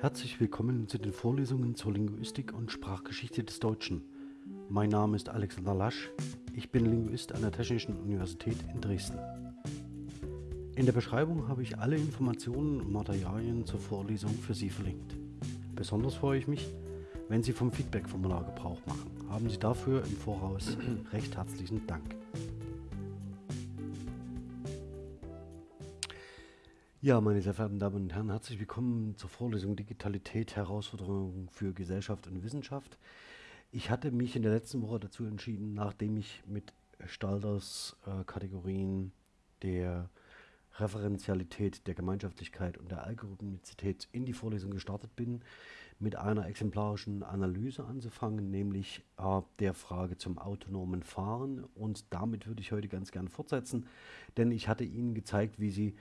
Herzlich willkommen zu den Vorlesungen zur Linguistik und Sprachgeschichte des Deutschen. Mein Name ist Alexander Lasch, ich bin Linguist an der Technischen Universität in Dresden. In der Beschreibung habe ich alle Informationen und Materialien zur Vorlesung für Sie verlinkt. Besonders freue ich mich, wenn Sie vom Feedback-Formular Gebrauch machen. Haben Sie dafür im Voraus recht herzlichen Dank. Ja, meine sehr verehrten Damen und Herren, herzlich willkommen zur Vorlesung Digitalität, Herausforderungen für Gesellschaft und Wissenschaft. Ich hatte mich in der letzten Woche dazu entschieden, nachdem ich mit Stalders äh, Kategorien der Referenzialität, der Gemeinschaftlichkeit und der Algorithmizität in die Vorlesung gestartet bin, mit einer exemplarischen Analyse anzufangen, nämlich äh, der Frage zum autonomen Fahren. Und damit würde ich heute ganz gerne fortsetzen, denn ich hatte Ihnen gezeigt, wie Sie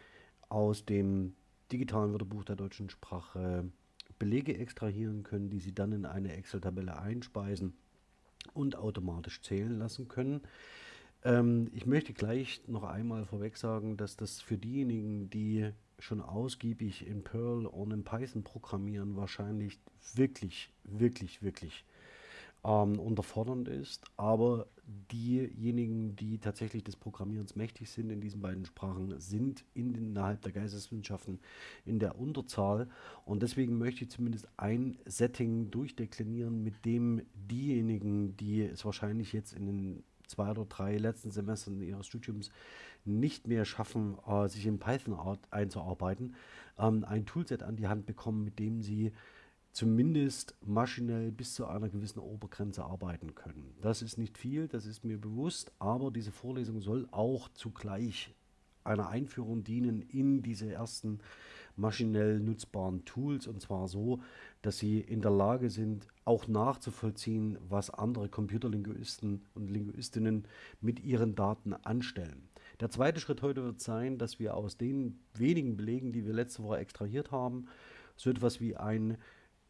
aus dem digitalen Wörterbuch der deutschen Sprache Belege extrahieren können, die Sie dann in eine Excel-Tabelle einspeisen und automatisch zählen lassen können. Ähm, ich möchte gleich noch einmal vorweg sagen, dass das für diejenigen, die schon ausgiebig in Perl und in Python programmieren, wahrscheinlich wirklich, wirklich, wirklich ähm, unterfordernd ist. Aber diejenigen, die tatsächlich des Programmierens mächtig sind in diesen beiden Sprachen, sind in, innerhalb der Geisteswissenschaften in der Unterzahl. Und deswegen möchte ich zumindest ein Setting durchdeklinieren, mit dem diejenigen, die es wahrscheinlich jetzt in den zwei oder drei letzten Semestern ihres Studiums nicht mehr schaffen, äh, sich in Python einzuarbeiten, ähm, ein Toolset an die Hand bekommen, mit dem sie zumindest maschinell bis zu einer gewissen Obergrenze arbeiten können. Das ist nicht viel, das ist mir bewusst, aber diese Vorlesung soll auch zugleich einer Einführung dienen in diese ersten maschinell nutzbaren Tools und zwar so, dass sie in der Lage sind, auch nachzuvollziehen, was andere Computerlinguisten und Linguistinnen mit ihren Daten anstellen. Der zweite Schritt heute wird sein, dass wir aus den wenigen Belegen, die wir letzte Woche extrahiert haben, so etwas wie ein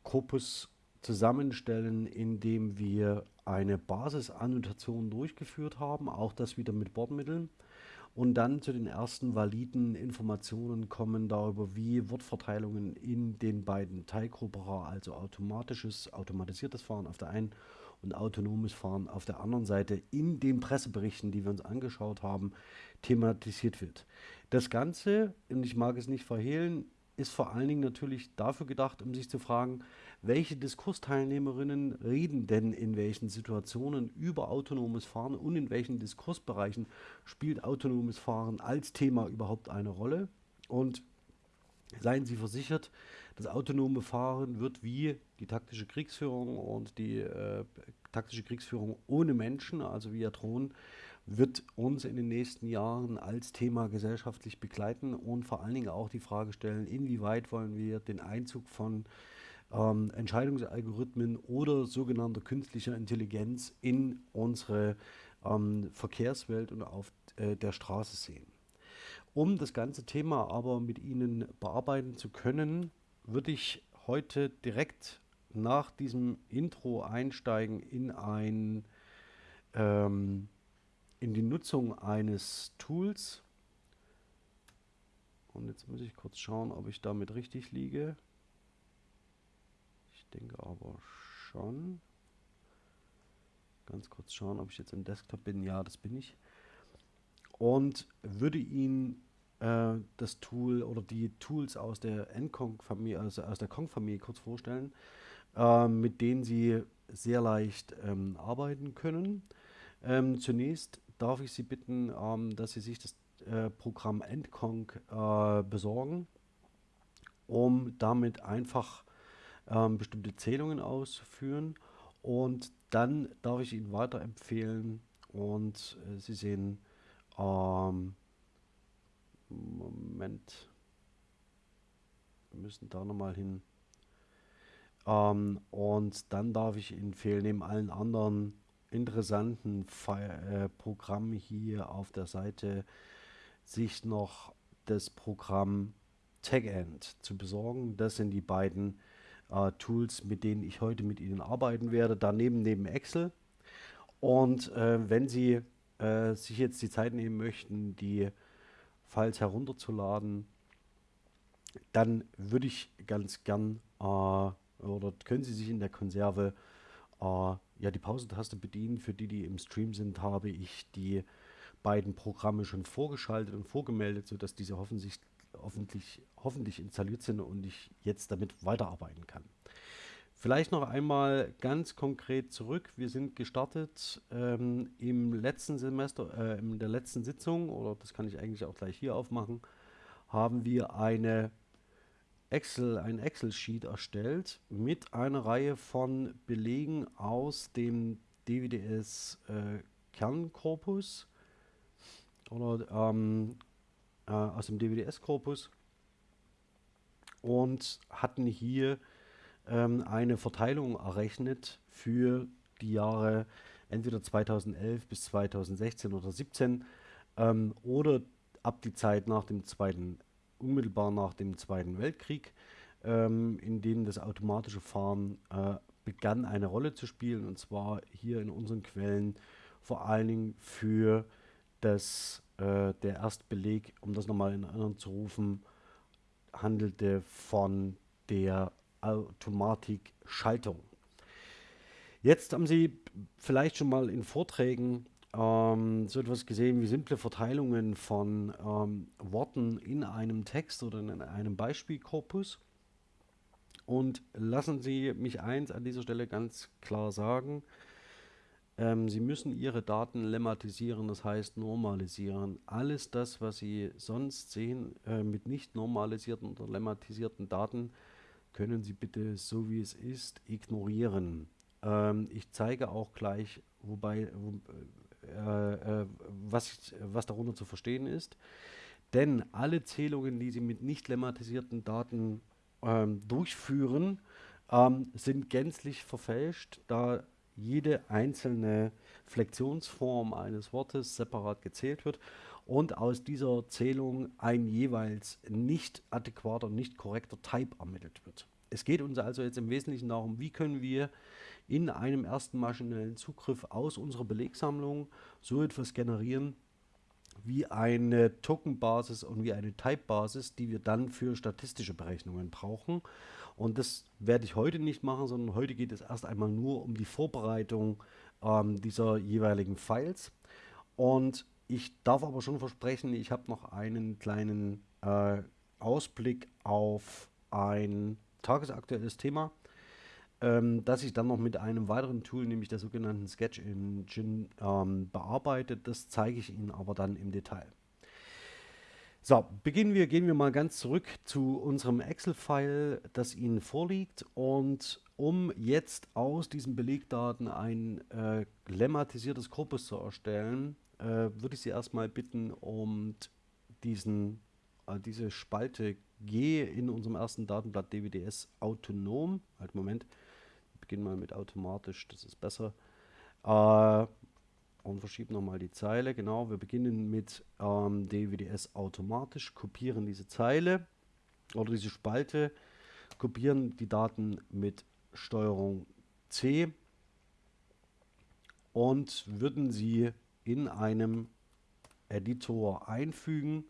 Korpus zusammenstellen, indem wir eine Basisannotation durchgeführt haben, auch das wieder mit Bordmitteln und dann zu den ersten validen Informationen kommen darüber, wie Wortverteilungen in den beiden Teilgruppen, also automatisches, automatisiertes Fahren auf der einen und autonomes Fahren auf der anderen Seite in den Presseberichten, die wir uns angeschaut haben, thematisiert wird. Das Ganze, und ich mag es nicht verhehlen, ist vor allen Dingen natürlich dafür gedacht, um sich zu fragen, welche Diskursteilnehmerinnen reden denn in welchen Situationen über autonomes Fahren und in welchen Diskursbereichen spielt autonomes Fahren als Thema überhaupt eine Rolle. Und seien Sie versichert, das autonome Fahren wird wie die taktische Kriegsführung und die äh, taktische Kriegsführung ohne Menschen, also via Drohnen, wird uns in den nächsten Jahren als Thema gesellschaftlich begleiten und vor allen Dingen auch die Frage stellen, inwieweit wollen wir den Einzug von ähm, Entscheidungsalgorithmen oder sogenannter künstlicher Intelligenz in unsere ähm, Verkehrswelt und auf äh, der Straße sehen. Um das ganze Thema aber mit Ihnen bearbeiten zu können, würde ich heute direkt nach diesem Intro einsteigen in ein ähm, in die Nutzung eines Tools. Und jetzt muss ich kurz schauen, ob ich damit richtig liege. Ich denke aber schon. Ganz kurz schauen, ob ich jetzt im Desktop bin. Ja, das bin ich. Und würde Ihnen äh, das Tool oder die Tools aus der NCONG-Familie, also aus der Kong-Familie kurz vorstellen, äh, mit denen Sie sehr leicht ähm, arbeiten können. Ähm, zunächst darf ich Sie bitten, ähm, dass Sie sich das äh, Programm Endconc äh, besorgen, um damit einfach ähm, bestimmte Zählungen auszuführen. Und dann darf ich Ihnen weiterempfehlen und äh, Sie sehen, ähm, Moment, wir müssen da nochmal hin. Ähm, und dann darf ich Ihnen empfehlen, neben allen anderen interessanten äh, Programm hier auf der Seite sich noch das Programm TagEnd zu besorgen. Das sind die beiden äh, Tools, mit denen ich heute mit Ihnen arbeiten werde. Daneben neben Excel. Und äh, wenn Sie äh, sich jetzt die Zeit nehmen möchten, die Files herunterzuladen, dann würde ich ganz gern äh, oder können Sie sich in der Konserve äh, ja die Pausentaste bedienen. Für die, die im Stream sind, habe ich die beiden Programme schon vorgeschaltet und vorgemeldet, sodass diese hoffentlich, hoffentlich, hoffentlich installiert sind und ich jetzt damit weiterarbeiten kann. Vielleicht noch einmal ganz konkret zurück. Wir sind gestartet ähm, im letzten Semester, äh, in der letzten Sitzung, oder das kann ich eigentlich auch gleich hier aufmachen, haben wir eine Excel, ein Excel-Sheet erstellt mit einer Reihe von Belegen aus dem DWDS äh, oder ähm, äh, aus dem DWDS-Korpus und hatten hier ähm, eine Verteilung errechnet für die Jahre entweder 2011 bis 2016 oder 2017 ähm, oder ab die Zeit nach dem zweiten, unmittelbar nach dem Zweiten Weltkrieg, ähm, in dem das automatische Fahren äh, begann eine Rolle zu spielen und zwar hier in unseren Quellen vor allen Dingen für das, äh, der Erstbeleg, um das nochmal in Erinnerung zu rufen, handelte von der Automatikschaltung. Jetzt haben Sie vielleicht schon mal in Vorträgen ähm, so etwas gesehen wie simple Verteilungen von ähm, Worten in einem Text oder in einem Beispielkorpus. Und lassen Sie mich eins an dieser Stelle ganz klar sagen. Ähm, Sie müssen Ihre Daten lemmatisieren, das heißt normalisieren. Alles das, was Sie sonst sehen äh, mit nicht normalisierten oder lemmatisierten Daten, können Sie bitte so wie es ist ignorieren. Ähm, ich zeige auch gleich, wobei, wo, äh, äh, was, was darunter zu verstehen ist. Denn alle Zählungen, die Sie mit nicht lemmatisierten Daten ähm, durchführen, ähm, sind gänzlich verfälscht, da jede einzelne Flexionsform eines Wortes separat gezählt wird und aus dieser Zählung ein jeweils nicht adäquater, nicht korrekter Type ermittelt wird. Es geht uns also jetzt im Wesentlichen darum, wie können wir in einem ersten maschinellen Zugriff aus unserer Belegsammlung so etwas generieren, wie eine Tokenbasis und wie eine Type-Basis, die wir dann für statistische Berechnungen brauchen. Und das werde ich heute nicht machen, sondern heute geht es erst einmal nur um die Vorbereitung ähm, dieser jeweiligen Files. Und ich darf aber schon versprechen, ich habe noch einen kleinen äh, Ausblick auf ein tagesaktuelles Thema, ähm, das ich dann noch mit einem weiteren Tool, nämlich der sogenannten Sketch Engine, ähm, bearbeitet. Das zeige ich Ihnen aber dann im Detail. So, beginnen wir, gehen wir mal ganz zurück zu unserem Excel-File, das Ihnen vorliegt. Und um jetzt aus diesen Belegdaten ein äh, lemmatisiertes Korpus zu erstellen, äh, würde ich Sie erstmal bitten, um diesen, äh, diese Spalte G in unserem ersten Datenblatt DWDS autonom, halt Moment, ich beginne mal mit automatisch, das ist besser, äh, und verschieben nochmal die Zeile, genau, wir beginnen mit ähm, DWDS automatisch, kopieren diese Zeile oder diese Spalte, kopieren die Daten mit Steuerung C und würden sie in einem Editor einfügen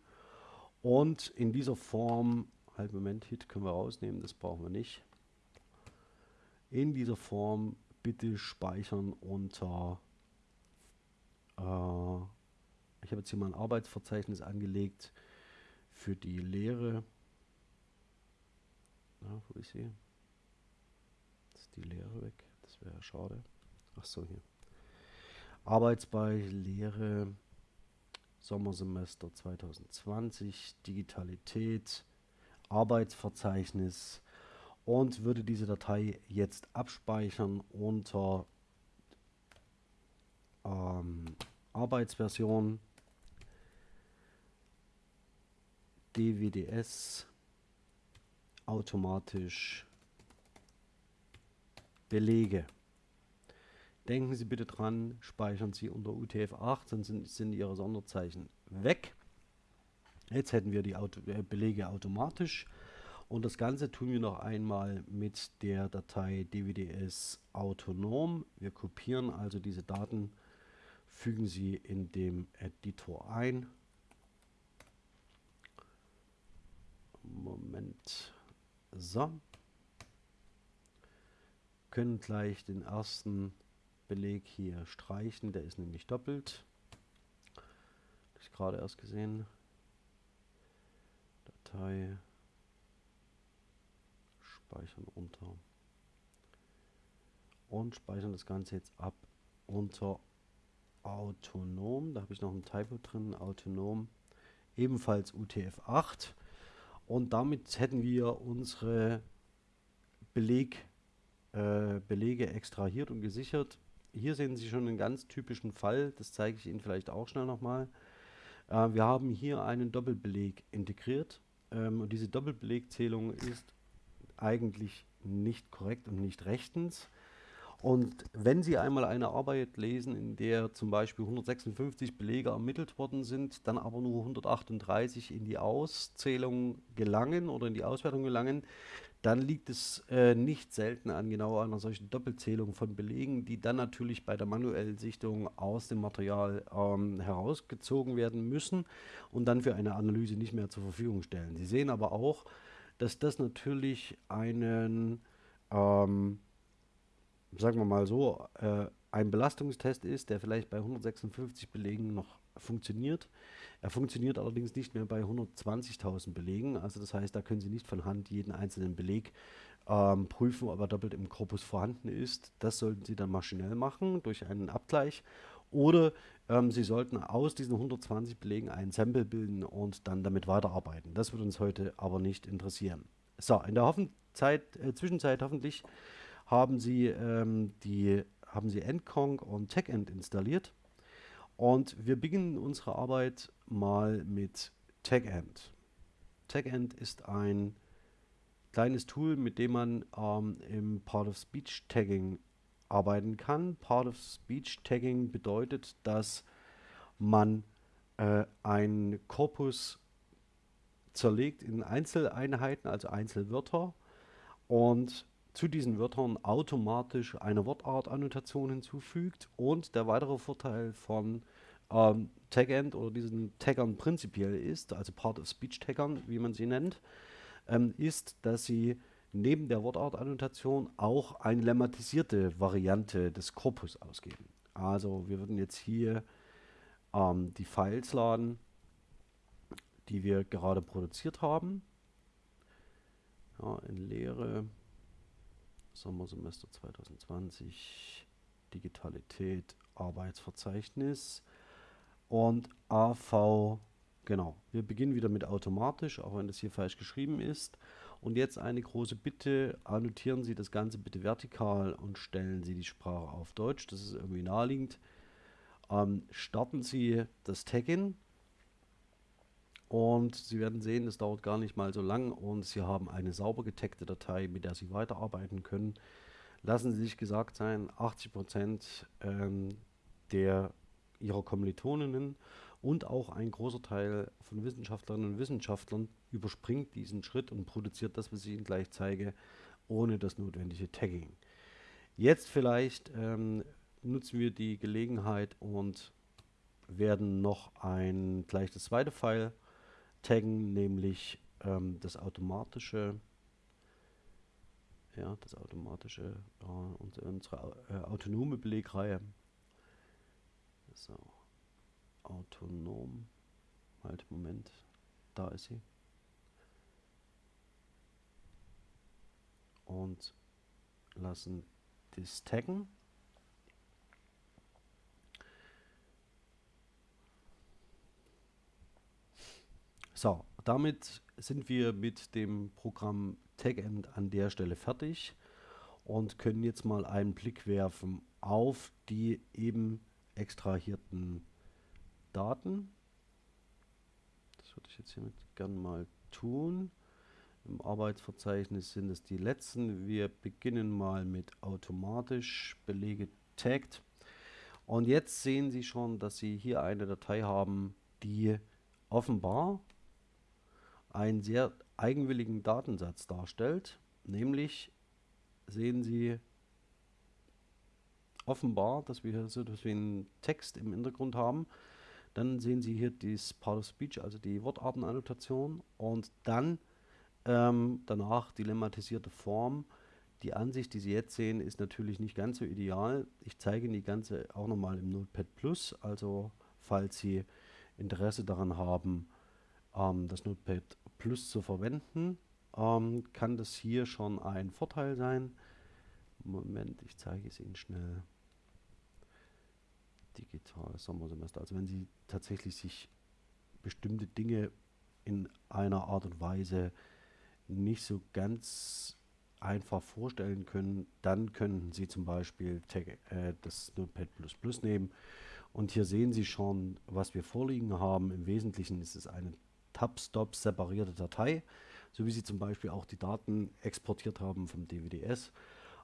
und in dieser Form, halt Moment, Hit können wir rausnehmen, das brauchen wir nicht. In dieser Form bitte speichern unter, äh, ich habe jetzt hier mal ein Arbeitsverzeichnis angelegt für die Lehre. Ja, wo ist sie? Ist die Lehre weg? Das wäre schade. Ach so, hier. Arbeitsbeispiel Lehre Sommersemester 2020, Digitalität, Arbeitsverzeichnis und würde diese Datei jetzt abspeichern unter ähm, Arbeitsversion DWDS automatisch Belege. Denken Sie bitte dran, speichern Sie unter UTF-8, sonst sind, sind Ihre Sonderzeichen weg. Jetzt hätten wir die Auto äh, Belege automatisch und das Ganze tun wir noch einmal mit der Datei dwds autonom. Wir kopieren also diese Daten, fügen sie in dem Editor ein. Moment. So. können gleich den ersten Beleg hier streichen, der ist nämlich doppelt. Das gerade erst gesehen. Datei speichern unter und speichern das Ganze jetzt ab unter autonom. Da habe ich noch ein Typo drin, autonom, ebenfalls UTF-8. Und damit hätten wir unsere Beleg, äh, Belege extrahiert und gesichert. Hier sehen Sie schon einen ganz typischen Fall, das zeige ich Ihnen vielleicht auch schnell nochmal. Äh, wir haben hier einen Doppelbeleg integriert ähm, und diese Doppelbelegzählung ist eigentlich nicht korrekt und nicht rechtens. Und wenn Sie einmal eine Arbeit lesen, in der zum Beispiel 156 Belege ermittelt worden sind, dann aber nur 138 in die Auszählung gelangen oder in die Auswertung gelangen, dann liegt es äh, nicht selten an genau einer solchen Doppelzählung von Belegen, die dann natürlich bei der manuellen Sichtung aus dem Material ähm, herausgezogen werden müssen und dann für eine Analyse nicht mehr zur Verfügung stellen. Sie sehen aber auch, dass das natürlich einen ähm, sagen wir mal so, äh, ein Belastungstest ist, der vielleicht bei 156 Belegen noch funktioniert. Er funktioniert allerdings nicht mehr bei 120.000 Belegen. Also das heißt, da können Sie nicht von Hand jeden einzelnen Beleg ähm, prüfen, ob er doppelt im Korpus vorhanden ist. Das sollten Sie dann maschinell machen durch einen Abgleich. Oder ähm, Sie sollten aus diesen 120 Belegen ein Sample bilden und dann damit weiterarbeiten. Das wird uns heute aber nicht interessieren. So, in der Hoffenzeit, äh, Zwischenzeit hoffentlich haben sie, ähm, die, haben sie Endkong und TechEnd installiert. Und wir beginnen unsere Arbeit mal mit TechEnd. TechEnd ist ein kleines Tool, mit dem man ähm, im Part of Speech Tagging arbeiten kann. Part of Speech Tagging bedeutet, dass man äh, ein Korpus zerlegt in Einzeleinheiten, also Einzelwörter und zu diesen Wörtern automatisch eine Wortartannotation hinzufügt. Und der weitere Vorteil von ähm, Tagend oder diesen Taggern prinzipiell ist, also Part of Speech Taggern, wie man sie nennt, ähm, ist, dass sie neben der Wortartannotation auch eine lemmatisierte Variante des Korpus ausgeben. Also wir würden jetzt hier ähm, die Files laden, die wir gerade produziert haben. Ja, in Leere Sommersemester 2020, Digitalität, Arbeitsverzeichnis und AV, genau. Wir beginnen wieder mit automatisch, auch wenn das hier falsch geschrieben ist. Und jetzt eine große Bitte, annotieren Sie das Ganze bitte vertikal und stellen Sie die Sprache auf Deutsch. Das ist irgendwie naheliegend. Ähm, starten Sie das Tag-In und Sie werden sehen, es dauert gar nicht mal so lang und Sie haben eine sauber getagte Datei, mit der Sie weiterarbeiten können. Lassen Sie sich gesagt sein, 80% ähm, der Ihrer Kommilitoninnen und auch ein großer Teil von Wissenschaftlerinnen und Wissenschaftlern überspringt diesen Schritt und produziert das, was ich Ihnen gleich zeige, ohne das notwendige Tagging. Jetzt vielleicht ähm, nutzen wir die Gelegenheit und werden noch ein gleich das zweite File taggen, nämlich ähm, das automatische, ja, das automatische, äh, unsere, unsere äh, autonome Belegreihe. So, autonom, halt, Moment, da ist sie. Und lassen das taggen. So, damit sind wir mit dem Programm TagEnd an der Stelle fertig und können jetzt mal einen Blick werfen auf die eben extrahierten Daten. Das würde ich jetzt hiermit gerne mal tun. Im Arbeitsverzeichnis sind es die letzten. Wir beginnen mal mit automatisch Belege tagged. Und jetzt sehen Sie schon, dass Sie hier eine Datei haben, die offenbar einen sehr eigenwilligen Datensatz darstellt, nämlich sehen Sie offenbar, dass wir hier so etwas wie einen Text im Hintergrund haben. Dann sehen Sie hier das Part of Speech, also die Wortartenannotation und dann ähm, danach die lemmatisierte Form, Die Ansicht, die Sie jetzt sehen, ist natürlich nicht ganz so ideal. Ich zeige Ihnen die ganze auch nochmal im Notepad Plus. Also falls Sie Interesse daran haben, ähm, das Notepad Plus zu verwenden, ähm, kann das hier schon ein Vorteil sein. Moment, ich zeige es Ihnen schnell. Digitales Sommersemester. Also wenn Sie tatsächlich sich bestimmte Dinge in einer Art und Weise nicht so ganz einfach vorstellen können, dann könnten Sie zum Beispiel äh, das Notepad++ nehmen und hier sehen Sie schon, was wir vorliegen haben. Im Wesentlichen ist es eine Tab-Stop separierte Datei, so wie Sie zum Beispiel auch die Daten exportiert haben vom DVDS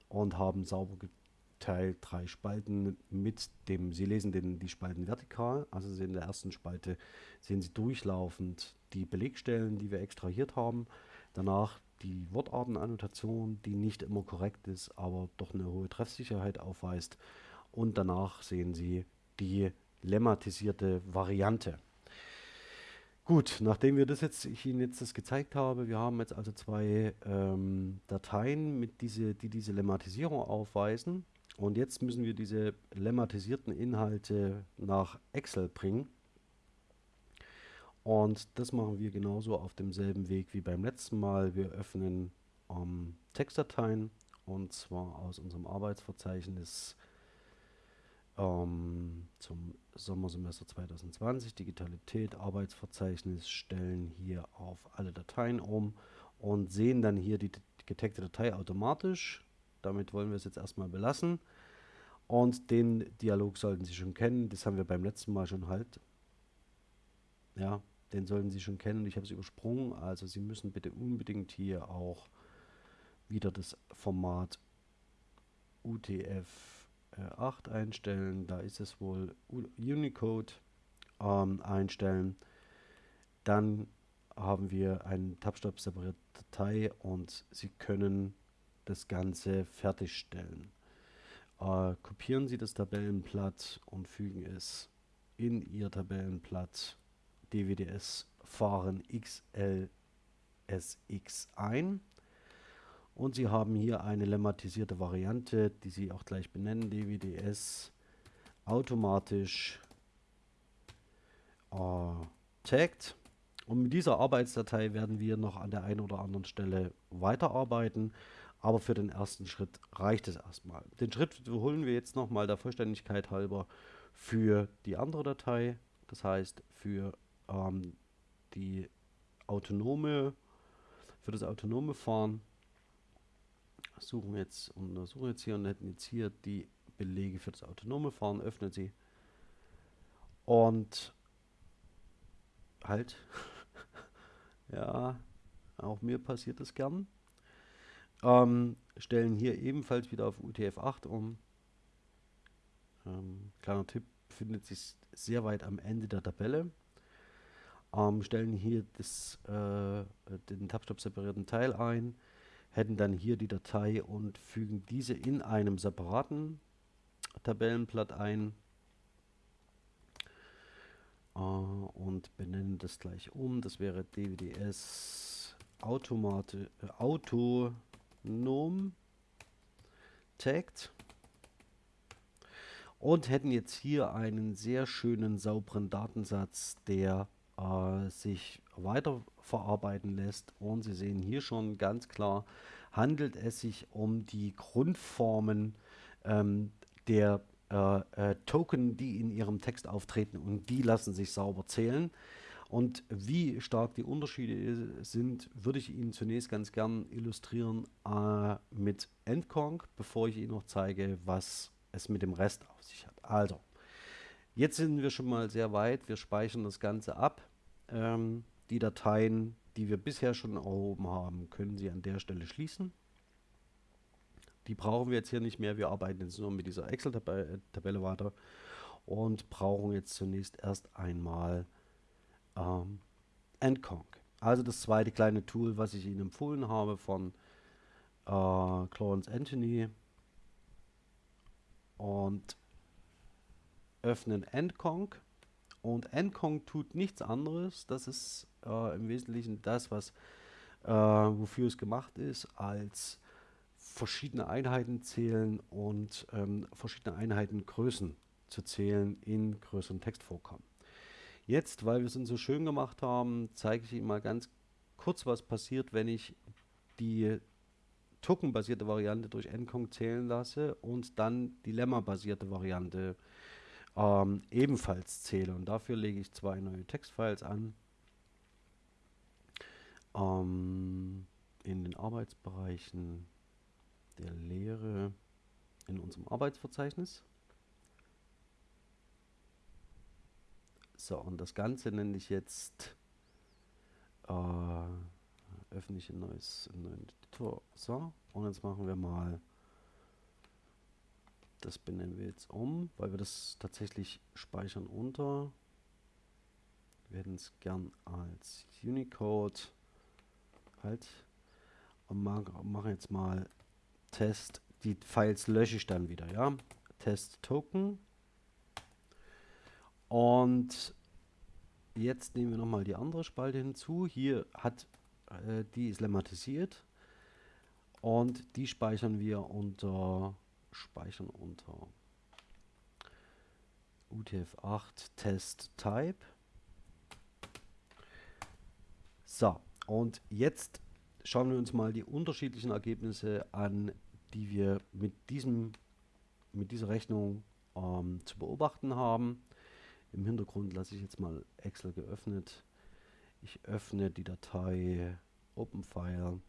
und haben sauber geteilt drei Spalten mit dem, Sie lesen den, die Spalten vertikal, also in der ersten Spalte sehen Sie durchlaufend die Belegstellen, die wir extrahiert haben. Danach die Wortartenannotation, die nicht immer korrekt ist, aber doch eine hohe Treffsicherheit aufweist. Und danach sehen Sie die lemmatisierte Variante. Gut, nachdem wir das jetzt, ich Ihnen jetzt das gezeigt habe, wir haben jetzt also zwei ähm, Dateien, mit diese, die diese Lemmatisierung aufweisen. Und jetzt müssen wir diese lemmatisierten Inhalte nach Excel bringen. Und das machen wir genauso auf demselben Weg wie beim letzten Mal. Wir öffnen ähm, Textdateien und zwar aus unserem Arbeitsverzeichnis ähm, zum Sommersemester 2020. Digitalität, Arbeitsverzeichnis, stellen hier auf alle Dateien um und sehen dann hier die getagte Datei automatisch. Damit wollen wir es jetzt erstmal belassen. Und den Dialog sollten Sie schon kennen. Das haben wir beim letzten Mal schon halt. Ja, den sollten Sie schon kennen. Ich habe es übersprungen. Also Sie müssen bitte unbedingt hier auch wieder das Format UTF-8 einstellen. Da ist es wohl Unicode ähm, einstellen. Dann haben wir eine Tabstab separierte Datei und Sie können das Ganze fertigstellen. Äh, kopieren Sie das Tabellenblatt und fügen es in Ihr Tabellenblatt DWDS fahren XLSX ein. Und Sie haben hier eine lemmatisierte Variante, die Sie auch gleich benennen, DWDS automatisch äh, tagged. Und mit dieser Arbeitsdatei werden wir noch an der einen oder anderen Stelle weiterarbeiten. Aber für den ersten Schritt reicht es erstmal. Den Schritt wiederholen wir jetzt nochmal der Vollständigkeit halber für die andere Datei. Das heißt für ähm, die autonome, für das autonome Fahren suchen wir jetzt untersuchen jetzt hier und hätten jetzt hier die Belege für das autonome Fahren, öffnen sie und halt, ja, auch mir passiert das gern. Ähm, stellen hier ebenfalls wieder auf UTF-8 um. Ähm, kleiner Tipp, findet sich sehr weit am Ende der Tabelle ähm, stellen hier das, äh, den Tabstop separierten Teil ein, hätten dann hier die Datei und fügen diese in einem separaten Tabellenblatt ein äh, und benennen das gleich um. Das wäre DWDS Automate, äh, autonom tagged und hätten jetzt hier einen sehr schönen sauberen Datensatz, der äh, sich weiter verarbeiten lässt. Und Sie sehen hier schon ganz klar, handelt es sich um die Grundformen ähm, der äh, äh, Token, die in Ihrem Text auftreten und die lassen sich sauber zählen. Und wie stark die Unterschiede sind, würde ich Ihnen zunächst ganz gern illustrieren äh, mit Endconk, bevor ich Ihnen noch zeige, was es mit dem Rest auf sich hat. Also, Jetzt sind wir schon mal sehr weit. Wir speichern das Ganze ab. Ähm, die Dateien, die wir bisher schon erhoben haben, können Sie an der Stelle schließen. Die brauchen wir jetzt hier nicht mehr. Wir arbeiten jetzt nur mit dieser Excel-Tabelle weiter und brauchen jetzt zunächst erst einmal ähm, Endconk. Also das zweite kleine Tool, was ich Ihnen empfohlen habe von äh, Clarence Anthony. Und öffnen Endconk und Endconk tut nichts anderes. Das ist äh, im Wesentlichen das, was äh, wofür es gemacht ist, als verschiedene Einheiten zählen und ähm, verschiedene Einheitengrößen zu zählen in größeren Textvorkommen. Jetzt, weil wir es uns so schön gemacht haben, zeige ich Ihnen mal ganz kurz, was passiert, wenn ich die Token-basierte Variante durch Encong zählen lasse und dann die Lemma-basierte Variante ähm, ebenfalls zähle. Und dafür lege ich zwei neue Textfiles an. Ähm, in den Arbeitsbereichen der Lehre in unserem Arbeitsverzeichnis. So, und das Ganze nenne ich jetzt äh, öffne ich ein neues Editor. So, und jetzt machen wir mal das benennen wir jetzt um, weil wir das tatsächlich speichern unter. Wir hätten es gern als Unicode halt und machen jetzt mal Test. Die Files lösche ich dann wieder, ja. Test Token. Und jetzt nehmen wir nochmal die andere Spalte hinzu. Hier hat äh, die ist lemmatisiert und die speichern wir unter speichern unter UTF-8 Test Type. So, und jetzt schauen wir uns mal die unterschiedlichen Ergebnisse an, die wir mit, diesem, mit dieser Rechnung ähm, zu beobachten haben. Im Hintergrund lasse ich jetzt mal Excel geöffnet. Ich öffne die Datei OpenFile.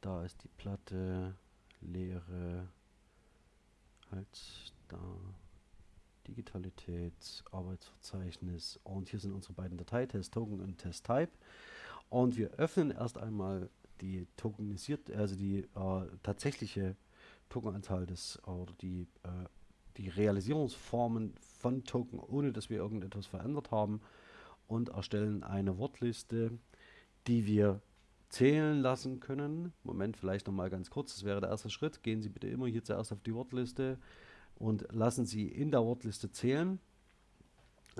Da ist die Platte leere, halt da, Digitalität, Arbeitsverzeichnis und hier sind unsere beiden Dateitests, Token und TestType. Und wir öffnen erst einmal die tokenisiert, also die äh, tatsächliche Tokenanzahl des oder die, äh, die Realisierungsformen von Token, ohne dass wir irgendetwas verändert haben und erstellen eine Wortliste, die wir zählen lassen können. Moment, vielleicht nochmal ganz kurz, das wäre der erste Schritt. Gehen Sie bitte immer hier zuerst auf die Wortliste und lassen Sie in der Wortliste zählen.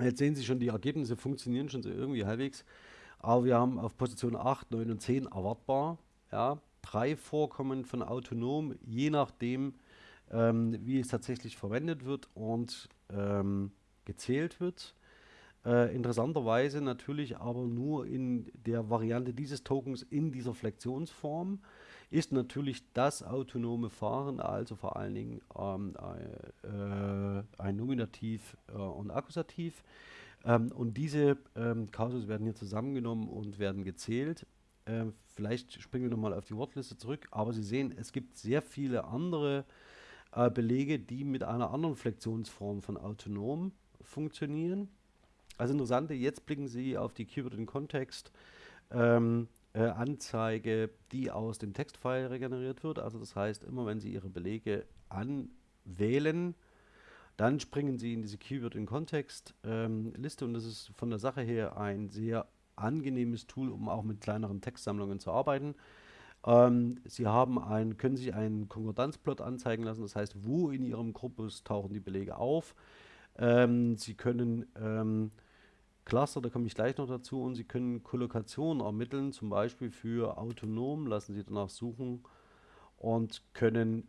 Jetzt sehen Sie schon, die Ergebnisse funktionieren schon so irgendwie halbwegs. Aber wir haben auf Position 8, 9 und 10 erwartbar ja, drei Vorkommen von autonom, je nachdem, ähm, wie es tatsächlich verwendet wird und ähm, gezählt wird. Äh, interessanterweise natürlich aber nur in der Variante dieses Tokens in dieser Flexionsform ist natürlich das autonome Fahren, also vor allen Dingen ähm, äh, ein Nominativ äh, und Akkusativ. Ähm, und diese ähm, Kausus werden hier zusammengenommen und werden gezählt. Ähm, vielleicht springen wir nochmal auf die Wortliste zurück, aber Sie sehen, es gibt sehr viele andere äh, Belege, die mit einer anderen Flexionsform von autonom funktionieren. Also interessante, jetzt blicken Sie auf die Keyword in Kontext ähm, äh, Anzeige, die aus dem Textfile regeneriert wird. Also das heißt, immer wenn Sie Ihre Belege anwählen, dann springen Sie in diese Keyword in Kontext ähm, Liste und das ist von der Sache her ein sehr angenehmes Tool, um auch mit kleineren Textsammlungen zu arbeiten. Ähm, Sie haben ein, können sich einen Konkordanzplot anzeigen lassen, das heißt, wo in Ihrem Korpus tauchen die Belege auf. Ähm, Sie können ähm, Cluster, da komme ich gleich noch dazu. Und Sie können Kollokationen ermitteln, zum Beispiel für autonom, lassen Sie danach suchen und können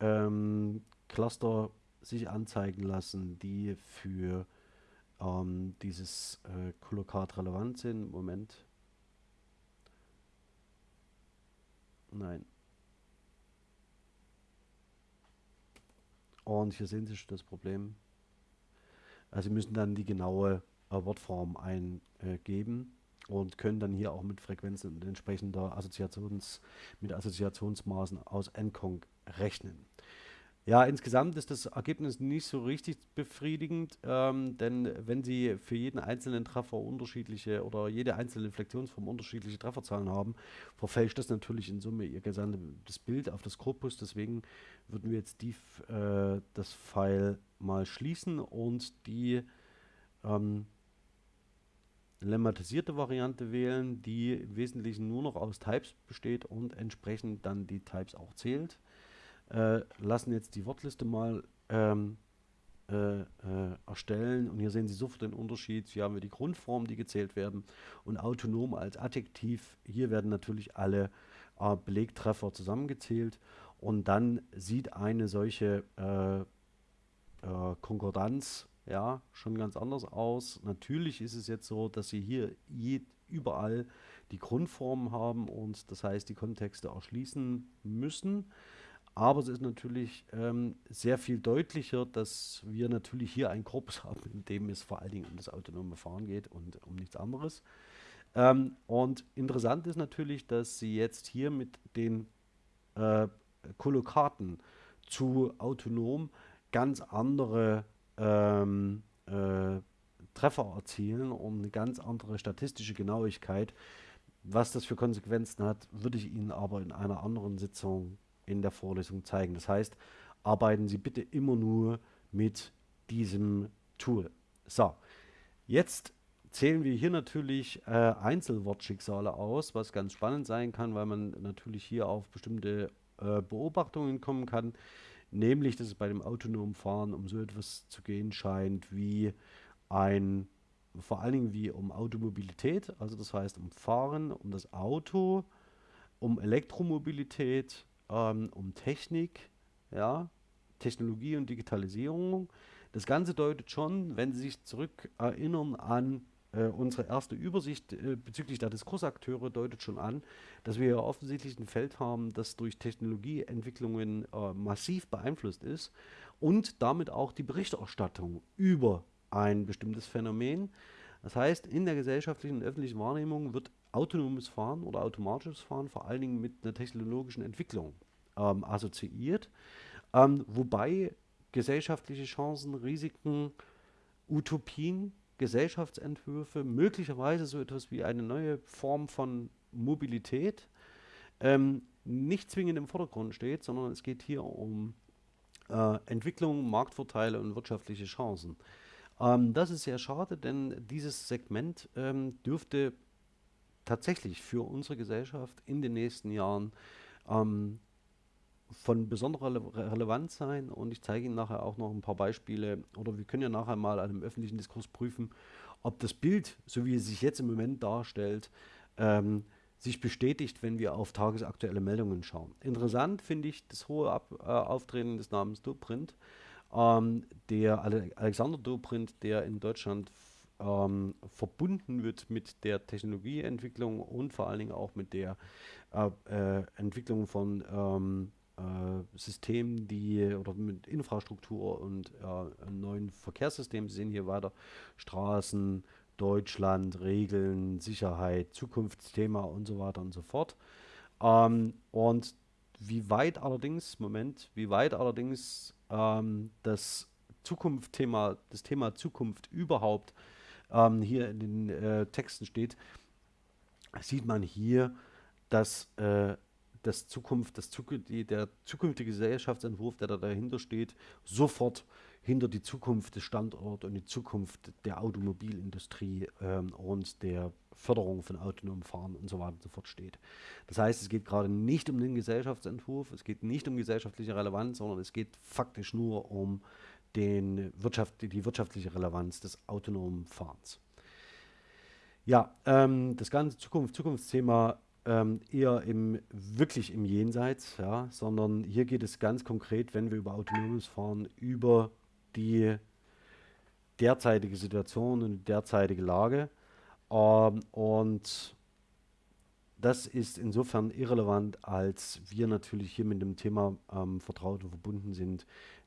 ähm, Cluster sich anzeigen lassen, die für ähm, dieses äh, Kollokat relevant sind. Moment. Nein. Und hier sehen Sie schon das Problem. Also Sie müssen dann die genaue äh, Wortform eingeben und können dann hier auch mit Frequenzen und entsprechender Assoziations, mit Assoziationsmaßen aus Encong rechnen. Ja, insgesamt ist das Ergebnis nicht so richtig befriedigend, ähm, denn wenn Sie für jeden einzelnen Treffer unterschiedliche oder jede einzelne Flexionsform unterschiedliche Trefferzahlen haben, verfälscht das natürlich in Summe Ihr gesamtes Bild auf das Korpus. Deswegen würden wir jetzt die, äh, das File mal schließen und die ähm, lemmatisierte Variante wählen, die im Wesentlichen nur noch aus Types besteht und entsprechend dann die Types auch zählt. Äh, lassen jetzt die Wortliste mal ähm, äh, äh, erstellen und hier sehen Sie sofort den Unterschied. Hier haben wir die Grundformen, die gezählt werden und autonom als Adjektiv. Hier werden natürlich alle äh, Belegtreffer zusammengezählt und dann sieht eine solche äh, Konkordanz ja schon ganz anders aus. Natürlich ist es jetzt so, dass Sie hier überall die Grundformen haben und das heißt die Kontexte erschließen müssen. Aber es ist natürlich ähm, sehr viel deutlicher, dass wir natürlich hier einen Korpus haben, in dem es vor allen Dingen um das autonome Fahren geht und um nichts anderes. Ähm, und interessant ist natürlich, dass Sie jetzt hier mit den äh, Kollokaten zu autonom ganz andere ähm, äh, Treffer erzielen und eine ganz andere statistische Genauigkeit. Was das für Konsequenzen hat, würde ich Ihnen aber in einer anderen Sitzung in der Vorlesung zeigen. Das heißt, arbeiten Sie bitte immer nur mit diesem Tool. So, jetzt zählen wir hier natürlich äh, Einzelwortschicksale aus, was ganz spannend sein kann, weil man natürlich hier auf bestimmte äh, Beobachtungen kommen kann, nämlich dass es bei dem autonomen Fahren um so etwas zu gehen scheint wie ein, vor allen Dingen wie um Automobilität, also das heißt um Fahren, um das Auto, um Elektromobilität, ähm, um Technik, ja, Technologie und Digitalisierung. Das Ganze deutet schon, wenn Sie sich zurück erinnern an äh, unsere erste Übersicht äh, bezüglich der Diskursakteure, deutet schon an, dass wir ja offensichtlich ein Feld haben, das durch Technologieentwicklungen äh, massiv beeinflusst ist und damit auch die Berichterstattung über ein bestimmtes Phänomen. Das heißt, in der gesellschaftlichen und öffentlichen Wahrnehmung wird autonomes Fahren oder automatisches Fahren vor allen Dingen mit einer technologischen Entwicklung ähm, assoziiert, ähm, wobei gesellschaftliche Chancen, Risiken, Utopien, Gesellschaftsentwürfe, möglicherweise so etwas wie eine neue Form von Mobilität ähm, nicht zwingend im Vordergrund steht, sondern es geht hier um äh, Entwicklung, Marktvorteile und wirtschaftliche Chancen. Ähm, das ist sehr schade, denn dieses Segment ähm, dürfte tatsächlich für unsere Gesellschaft in den nächsten Jahren ähm, von besonderer Rele Relevanz sein und ich zeige Ihnen nachher auch noch ein paar Beispiele oder wir können ja nachher mal an einem öffentlichen Diskurs prüfen, ob das Bild, so wie es sich jetzt im Moment darstellt, ähm, sich bestätigt, wenn wir auf tagesaktuelle Meldungen schauen. Interessant finde ich das hohe Ab äh, Auftreten des Namens Dobrindt, ähm, der Ale Alexander Dobrindt, der in Deutschland ähm, verbunden wird mit der Technologieentwicklung und vor allen Dingen auch mit der äh, äh, Entwicklung von ähm, äh, Systemen, die oder mit Infrastruktur und äh, neuen Verkehrssystemen. Sie sehen hier weiter Straßen, Deutschland, Regeln, Sicherheit, Zukunftsthema und so weiter und so fort. Ähm, und wie weit allerdings, Moment, wie weit allerdings ähm, das Zukunftsthema, das Thema Zukunft überhaupt ähm, hier in den äh, Texten steht, sieht man hier, dass äh, das Zukunft, das der zukünftige Gesellschaftsentwurf, der da dahinter steht, sofort hinter die Zukunft des Standorts und die Zukunft der Automobilindustrie ähm, und der Förderung von autonomem Fahren und so weiter und so fort steht. Das heißt, es geht gerade nicht um den Gesellschaftsentwurf, es geht nicht um gesellschaftliche Relevanz, sondern es geht faktisch nur um den Wirtschaft, die wirtschaftliche Relevanz des autonomen Fahrens. Ja, ähm, das ganze Zukunft, Zukunftsthema ähm, eher im, wirklich im Jenseits, ja, sondern hier geht es ganz konkret, wenn wir über autonomes Fahren, über die derzeitige Situation und die derzeitige Lage. Ähm, und das ist insofern irrelevant, als wir natürlich hier mit dem Thema ähm, vertraut und verbunden sind,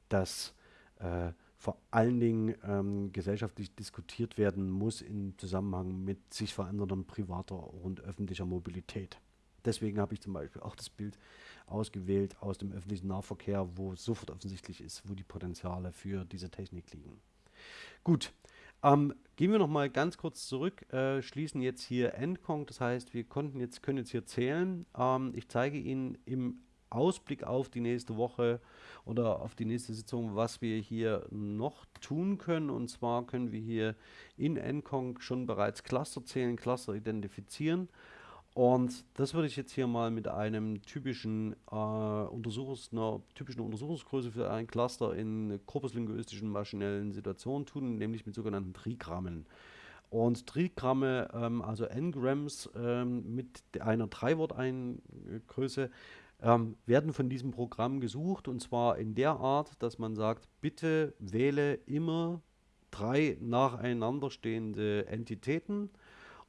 dass äh, vor allen Dingen ähm, gesellschaftlich diskutiert werden muss im Zusammenhang mit sich verändernder privater und öffentlicher Mobilität. Deswegen habe ich zum Beispiel auch das Bild ausgewählt aus dem öffentlichen Nahverkehr, wo sofort offensichtlich ist, wo die Potenziale für diese Technik liegen. Gut, ähm, gehen wir noch mal ganz kurz zurück, äh, schließen jetzt hier Endkong, das heißt, wir konnten jetzt, können jetzt hier zählen. Ähm, ich zeige Ihnen im Ausblick auf die nächste Woche oder auf die nächste Sitzung, was wir hier noch tun können. Und zwar können wir hier in Encong schon bereits Cluster zählen, Cluster identifizieren. Und das würde ich jetzt hier mal mit einem typischen, äh, Untersuchungs einer typischen Untersuchungsgröße für ein Cluster in korpuslinguistischen maschinellen Situationen tun, nämlich mit sogenannten Trigrammen. Und Trigramme, ähm, also N-Grams ähm, mit einer Drei-Wort-Größe, ähm, werden von diesem Programm gesucht und zwar in der Art, dass man sagt, bitte wähle immer drei nacheinander stehende Entitäten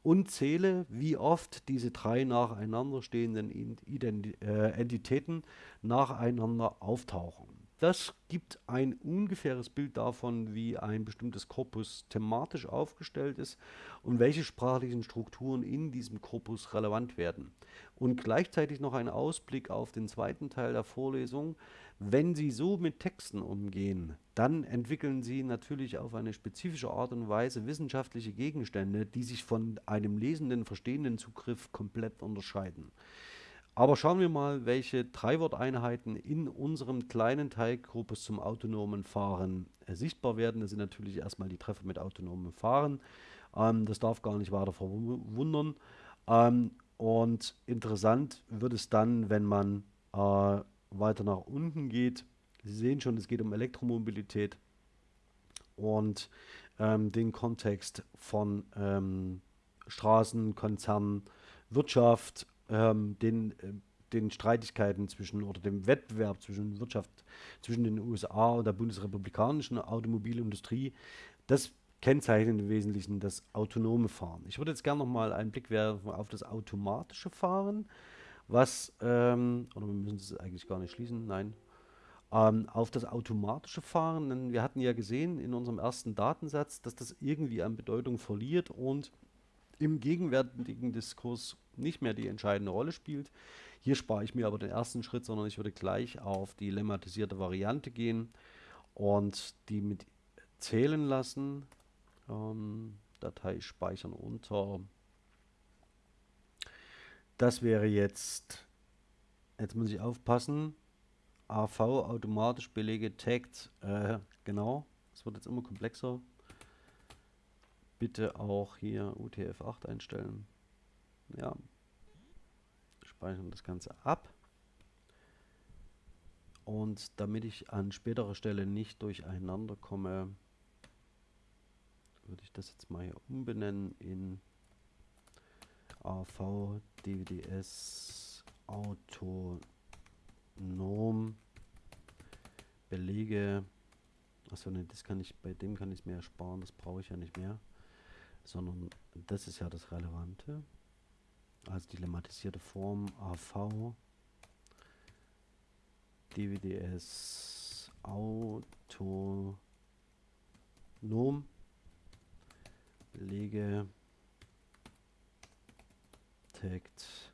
und zähle, wie oft diese drei nacheinander stehenden Ident äh, Entitäten nacheinander auftauchen. Das gibt ein ungefähres Bild davon, wie ein bestimmtes Korpus thematisch aufgestellt ist und welche sprachlichen Strukturen in diesem Korpus relevant werden. Und gleichzeitig noch ein Ausblick auf den zweiten Teil der Vorlesung. Wenn Sie so mit Texten umgehen, dann entwickeln Sie natürlich auf eine spezifische Art und Weise wissenschaftliche Gegenstände, die sich von einem lesenden, verstehenden Zugriff komplett unterscheiden. Aber schauen wir mal, welche Drei-Wort-Einheiten in unserem kleinen Teilgruppe zum autonomen Fahren äh, sichtbar werden. Das sind natürlich erstmal die Treffer mit autonomem Fahren. Ähm, das darf gar nicht weiter verwundern. Ähm, und interessant wird es dann, wenn man äh, weiter nach unten geht. Sie sehen schon, es geht um Elektromobilität und ähm, den Kontext von ähm, Straßen, Konzernen, Wirtschaft ähm, den, äh, den Streitigkeiten zwischen oder dem Wettbewerb zwischen Wirtschaft zwischen den USA und der bundesrepublikanischen Automobilindustrie, das kennzeichnet im Wesentlichen das autonome Fahren. Ich würde jetzt gerne noch mal einen Blick werfen auf das automatische Fahren, was, ähm, oder wir müssen es eigentlich gar nicht schließen, nein, ähm, auf das automatische Fahren, denn wir hatten ja gesehen in unserem ersten Datensatz, dass das irgendwie an Bedeutung verliert und im gegenwärtigen Diskurs nicht mehr die entscheidende Rolle spielt. Hier spare ich mir aber den ersten Schritt, sondern ich würde gleich auf die lemmatisierte Variante gehen und die mit zählen lassen. Ähm, Datei speichern unter. Das wäre jetzt, jetzt muss ich aufpassen, AV automatisch Belege tagged, äh, genau, es wird jetzt immer komplexer bitte auch hier UTF-8 einstellen. Ja, speichern das Ganze ab. Und damit ich an späterer Stelle nicht durcheinander komme, würde ich das jetzt mal hier umbenennen in AV DWDS autonom Belege. Achso, ne, das kann ich, bei dem kann ich es mir ersparen, das brauche ich ja nicht mehr sondern das ist ja das Relevante. Also die lemmatisierte Form AV DWDS autonom Belege Tagt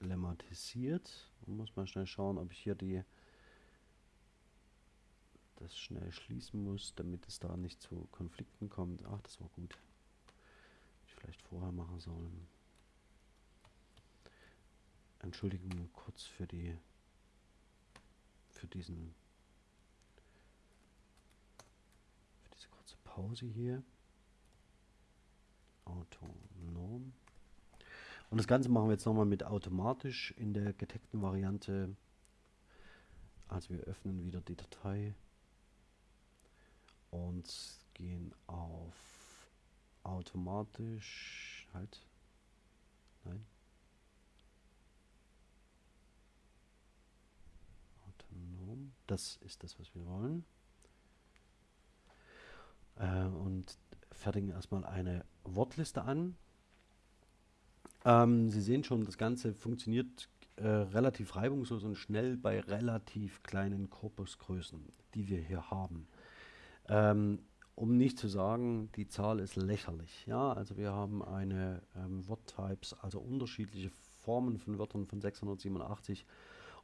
lemmatisiert. Man muss mal schnell schauen, ob ich hier die das schnell schließen muss, damit es da nicht zu Konflikten kommt. Ach, das war gut. Ich vielleicht vorher machen sollen. Entschuldigung kurz für die für diesen für diese kurze Pause hier. Autonom. Und das Ganze machen wir jetzt nochmal mit automatisch in der getagten Variante. Also wir öffnen wieder die Datei und gehen auf automatisch halt nein autonom das ist das was wir wollen. Äh, und fertigen erstmal eine Wortliste an. Ähm, Sie sehen schon das Ganze funktioniert äh, relativ reibungslos und schnell bei relativ kleinen Korpusgrößen die wir hier haben. Ähm, um nicht zu sagen, die Zahl ist lächerlich. Ja, also wir haben eine ähm, Word-Types, also unterschiedliche Formen von Wörtern von 687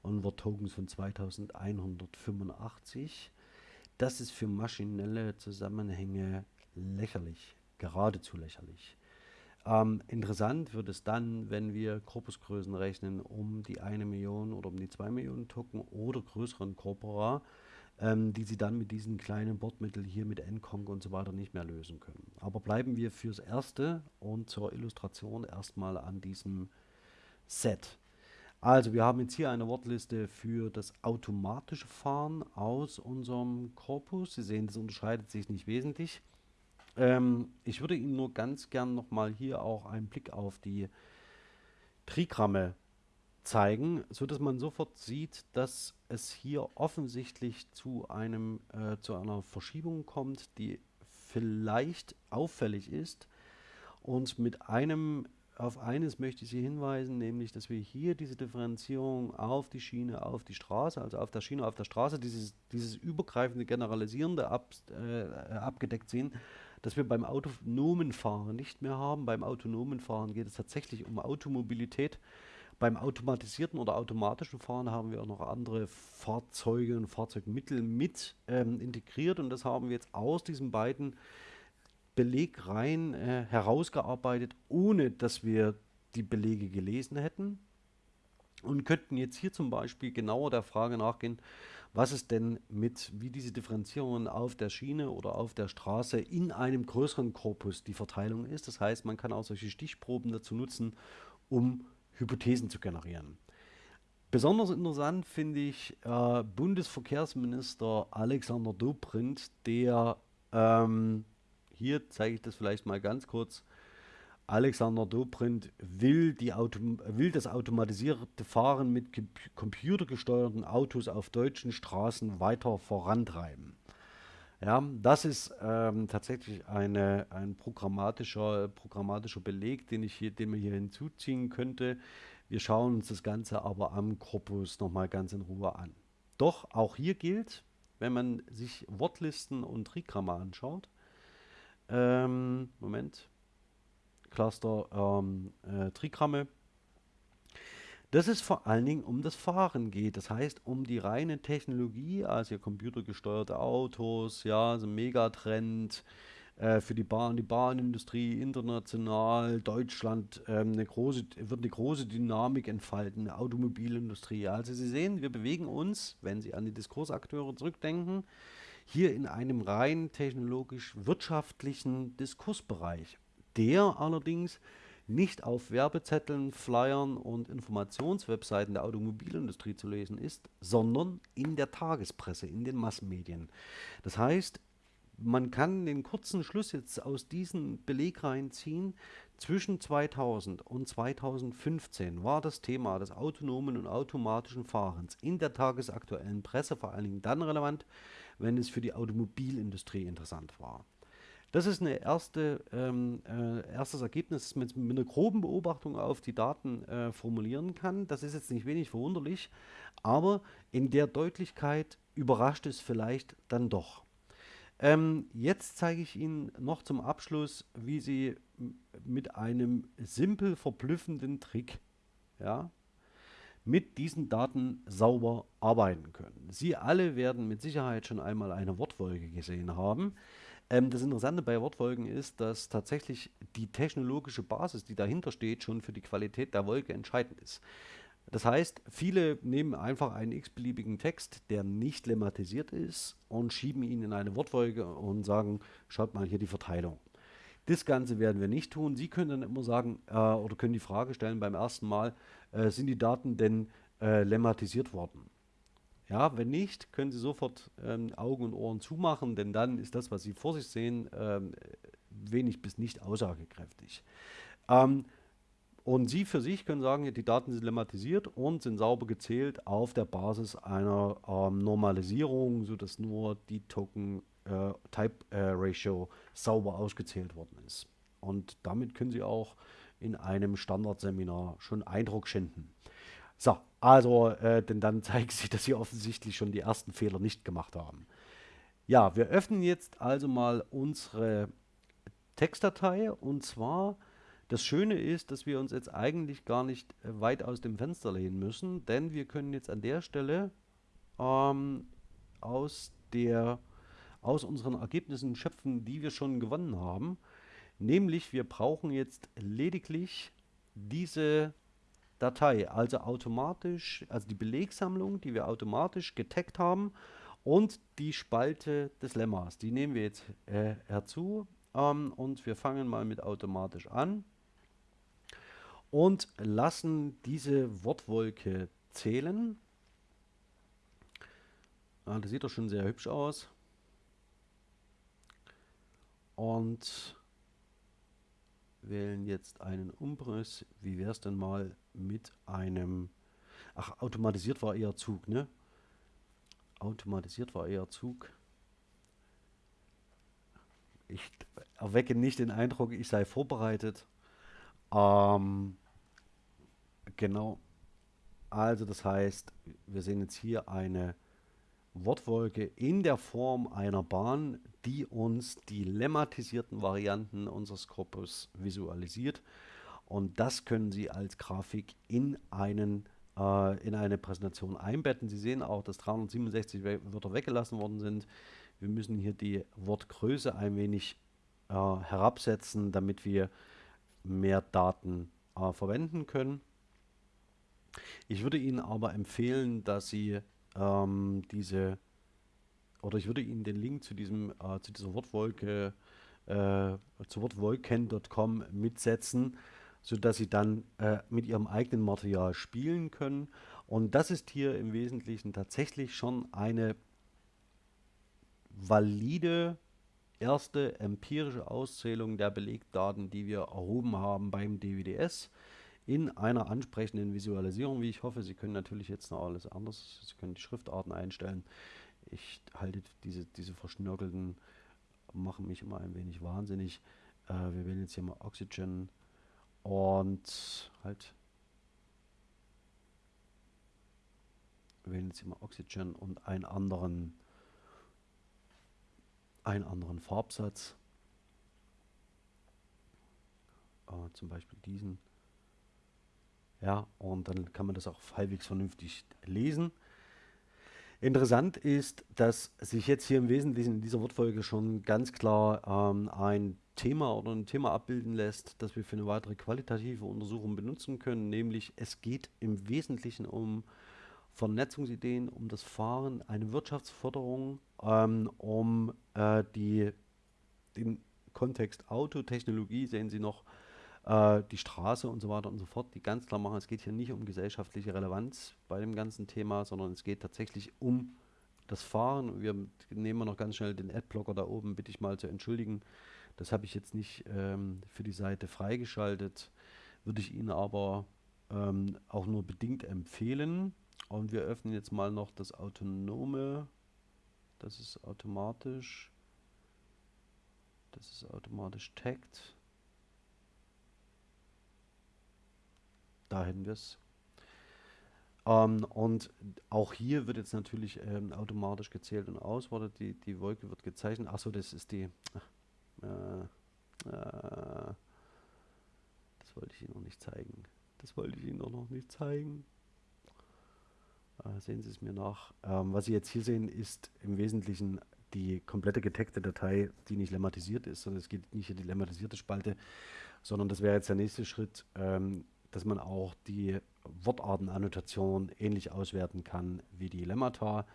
und Word-Tokens von 2185. Das ist für maschinelle Zusammenhänge lächerlich, geradezu lächerlich. Ähm, interessant wird es dann, wenn wir Korpusgrößen rechnen um die eine Million oder um die zwei Millionen Token oder größeren Corpora ähm, die sie dann mit diesen kleinen Bordmitteln hier mit Encong und so weiter nicht mehr lösen können. Aber bleiben wir fürs Erste und zur Illustration erstmal an diesem Set. Also wir haben jetzt hier eine Wortliste für das automatische Fahren aus unserem Korpus. Sie sehen, das unterscheidet sich nicht wesentlich. Ähm, ich würde Ihnen nur ganz gern nochmal hier auch einen Blick auf die Trigramme zeigen, so dass man sofort sieht, dass es hier offensichtlich zu einem äh, zu einer Verschiebung kommt, die vielleicht auffällig ist. Und mit einem auf eines möchte ich Sie hinweisen, nämlich, dass wir hier diese Differenzierung auf die Schiene, auf die Straße, also auf der Schiene, auf der Straße, dieses, dieses übergreifende, generalisierende ab, äh, abgedeckt sehen, dass wir beim autonomen Fahren nicht mehr haben. Beim autonomen Fahren geht es tatsächlich um Automobilität. Beim automatisierten oder automatischen Fahren haben wir auch noch andere Fahrzeuge und Fahrzeugmittel mit ähm, integriert und das haben wir jetzt aus diesen beiden Belegreihen äh, herausgearbeitet, ohne dass wir die Belege gelesen hätten und könnten jetzt hier zum Beispiel genauer der Frage nachgehen, was es denn mit, wie diese Differenzierungen auf der Schiene oder auf der Straße in einem größeren Korpus die Verteilung ist. Das heißt, man kann auch solche Stichproben dazu nutzen, um Hypothesen zu generieren. Besonders interessant finde ich äh, Bundesverkehrsminister Alexander Dobrindt, der ähm, hier zeige ich das vielleicht mal ganz kurz. Alexander Dobrindt will, Auto, will das automatisierte Fahren mit computergesteuerten Autos auf deutschen Straßen weiter vorantreiben. Ja, das ist ähm, tatsächlich eine, ein programmatischer, programmatischer Beleg, den, ich hier, den man hier hinzuziehen könnte. Wir schauen uns das Ganze aber am Korpus nochmal ganz in Ruhe an. Doch auch hier gilt, wenn man sich Wortlisten und Trigramme anschaut, ähm, Moment, Cluster ähm, äh, Trigramme, dass es vor allen Dingen um das Fahren geht. Das heißt, um die reine Technologie, also computergesteuerte Autos, ja, so ein Megatrend äh, für die Bahn, die Bahnindustrie international, Deutschland ähm, eine große, wird eine große Dynamik entfalten, eine Automobilindustrie. Also Sie sehen, wir bewegen uns, wenn Sie an die Diskursakteure zurückdenken, hier in einem rein technologisch-wirtschaftlichen Diskursbereich, der allerdings nicht auf Werbezetteln, Flyern und Informationswebseiten der Automobilindustrie zu lesen ist, sondern in der Tagespresse, in den Massenmedien. Das heißt, man kann den kurzen Schluss jetzt aus diesen Belegreihen ziehen. Zwischen 2000 und 2015 war das Thema des autonomen und automatischen Fahrens in der tagesaktuellen Presse vor allen Dingen dann relevant, wenn es für die Automobilindustrie interessant war. Das ist ein erste, ähm, äh, erstes Ergebnis, das man mit, einer groben Beobachtung auf die Daten äh, formulieren kann. Das ist jetzt nicht wenig verwunderlich, aber in der Deutlichkeit überrascht es vielleicht dann doch. Ähm, jetzt zeige ich Ihnen noch zum Abschluss, wie Sie mit einem simpel verblüffenden Trick, ja, mit diesen Daten sauber arbeiten können. Sie alle werden mit Sicherheit schon einmal eine Wortwolke gesehen haben. Ähm, das Interessante bei Wortfolgen ist, dass tatsächlich die technologische Basis, die dahinter steht, schon für die Qualität der Wolke entscheidend ist. Das heißt, viele nehmen einfach einen x-beliebigen Text, der nicht lemmatisiert ist, und schieben ihn in eine Wortfolge und sagen, schaut mal hier die Verteilung. Das Ganze werden wir nicht tun. Sie können dann immer sagen äh, oder können die Frage stellen beim ersten Mal, äh, sind die Daten denn äh, lemmatisiert worden? Ja, wenn nicht, können Sie sofort ähm, Augen und Ohren zumachen, denn dann ist das, was Sie vor sich sehen, ähm, wenig bis nicht aussagekräftig. Ähm, und Sie für sich können sagen, die Daten sind lemmatisiert und sind sauber gezählt auf der Basis einer ähm, Normalisierung, sodass nur die Token äh, Type äh, Ratio sauber ausgezählt worden ist. Und damit können Sie auch in einem Standardseminar schon Eindruck schinden. So, also, äh, denn dann zeigt sich, dass Sie offensichtlich schon die ersten Fehler nicht gemacht haben. Ja, wir öffnen jetzt also mal unsere Textdatei und zwar das Schöne ist, dass wir uns jetzt eigentlich gar nicht äh, weit aus dem Fenster lehnen müssen, denn wir können jetzt an der Stelle ähm, aus der aus unseren Ergebnissen schöpfen, die wir schon gewonnen haben. Nämlich, wir brauchen jetzt lediglich diese Datei, also automatisch, also die Belegsammlung, die wir automatisch getaggt haben und die Spalte des Lemmas. Die nehmen wir jetzt äh, herzu ähm, und wir fangen mal mit automatisch an und lassen diese Wortwolke zählen. Ah, das sieht doch schon sehr hübsch aus. und wählen jetzt einen Umriss. Wie wäre es denn mal mit einem... Ach, automatisiert war eher Zug, ne? Automatisiert war eher Zug. Ich erwecke nicht den Eindruck, ich sei vorbereitet. Ähm, genau. Also das heißt, wir sehen jetzt hier eine Wortwolke in der Form einer Bahn, die uns die lemmatisierten Varianten unseres Korpus visualisiert. Und das können Sie als Grafik in, einen, äh, in eine Präsentation einbetten. Sie sehen auch, dass 367 Wörter weggelassen worden sind. Wir müssen hier die Wortgröße ein wenig äh, herabsetzen, damit wir mehr Daten äh, verwenden können. Ich würde Ihnen aber empfehlen, dass Sie ähm, diese, oder ich würde Ihnen den Link zu diesem, äh, zu dieser Wortwolke, äh, zu wortwolken.com mitsetzen, sodass Sie dann äh, mit Ihrem eigenen Material spielen können. Und das ist hier im Wesentlichen tatsächlich schon eine valide erste empirische Auszählung der Belegdaten, die wir erhoben haben beim DWDS in einer ansprechenden Visualisierung, wie ich hoffe. Sie können natürlich jetzt noch alles anders, Sie können die Schriftarten einstellen. Ich halte diese, diese verschnörkelten, machen mich immer ein wenig wahnsinnig. Äh, wir wählen jetzt hier mal Oxygen und halt wählen jetzt hier mal Oxygen und einen anderen einen anderen Farbsatz. Äh, zum Beispiel diesen. Ja, und dann kann man das auch halbwegs vernünftig lesen. Interessant ist, dass sich jetzt hier im Wesentlichen in dieser Wortfolge schon ganz klar ähm, ein Thema oder ein Thema abbilden lässt, das wir für eine weitere qualitative Untersuchung benutzen können, nämlich es geht im Wesentlichen um Vernetzungsideen, um das Fahren, eine Wirtschaftsförderung, ähm, um äh, die, den Kontext Autotechnologie, sehen Sie noch, äh, die Straße und so weiter und so fort, die ganz klar machen, es geht hier nicht um gesellschaftliche Relevanz bei dem ganzen Thema, sondern es geht tatsächlich um das Fahren. Wir nehmen noch ganz schnell den Adblocker da oben, bitte ich mal zu entschuldigen. Das habe ich jetzt nicht ähm, für die Seite freigeschaltet, würde ich Ihnen aber ähm, auch nur bedingt empfehlen. Und wir öffnen jetzt mal noch das autonome, das ist automatisch, das ist automatisch tagged. Da hätten wir es. Ähm, und auch hier wird jetzt natürlich ähm, automatisch gezählt und auswartet. Die, die Wolke wird gezeichnet. Achso, das ist die. Äh, äh, das wollte ich Ihnen noch nicht zeigen. Das wollte ich Ihnen doch noch nicht zeigen. Äh, sehen Sie es mir nach. Ähm, was Sie jetzt hier sehen, ist im Wesentlichen die komplette getagte Datei, die nicht lemmatisiert ist, sondern es geht nicht in die lemmatisierte Spalte, sondern das wäre jetzt der nächste Schritt. Ähm, dass man auch die Wortartenannotation ähnlich auswerten kann wie die Lemmata.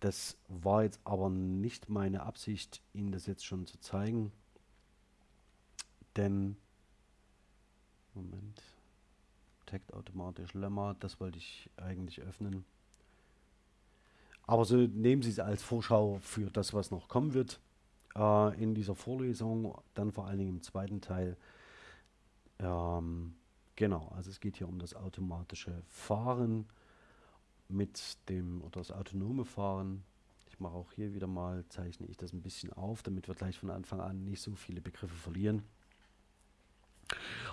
Das war jetzt aber nicht meine Absicht, Ihnen das jetzt schon zu zeigen. Denn, Moment, Tagt automatisch Lemma, das wollte ich eigentlich öffnen. Aber so nehmen Sie es als Vorschau für das, was noch kommen wird äh, in dieser Vorlesung, dann vor allen Dingen im zweiten Teil. Ähm, Genau, also es geht hier um das automatische Fahren mit dem, oder das autonome Fahren. Ich mache auch hier wieder mal, zeichne ich das ein bisschen auf, damit wir gleich von Anfang an nicht so viele Begriffe verlieren.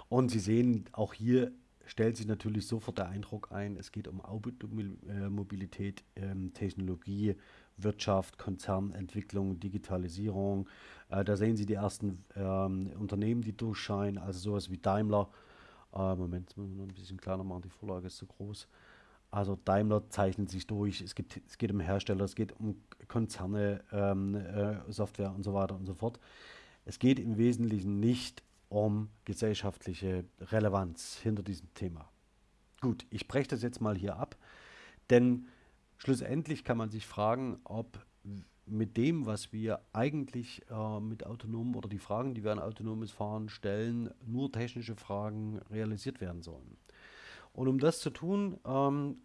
Und Sie sehen, auch hier stellt sich natürlich sofort der Eindruck ein, es geht um Automobilität, ähm, Technologie, Wirtschaft, Konzernentwicklung, Digitalisierung. Äh, da sehen Sie die ersten ähm, Unternehmen, die durchscheinen, also sowas wie Daimler, äh, Moment, müssen wir noch ein bisschen kleiner machen, die Vorlage ist zu groß. Also Daimler zeichnet sich durch, es, gibt, es geht um Hersteller, es geht um Konzerne, ähm, äh, Software und so weiter und so fort. Es geht im Wesentlichen nicht um gesellschaftliche Relevanz hinter diesem Thema. Gut, ich breche das jetzt mal hier ab, denn schlussendlich kann man sich fragen, ob mit dem, was wir eigentlich äh, mit autonomen oder die Fragen, die wir an autonomes Fahren stellen, nur technische Fragen realisiert werden sollen. Und um das zu tun, ähm,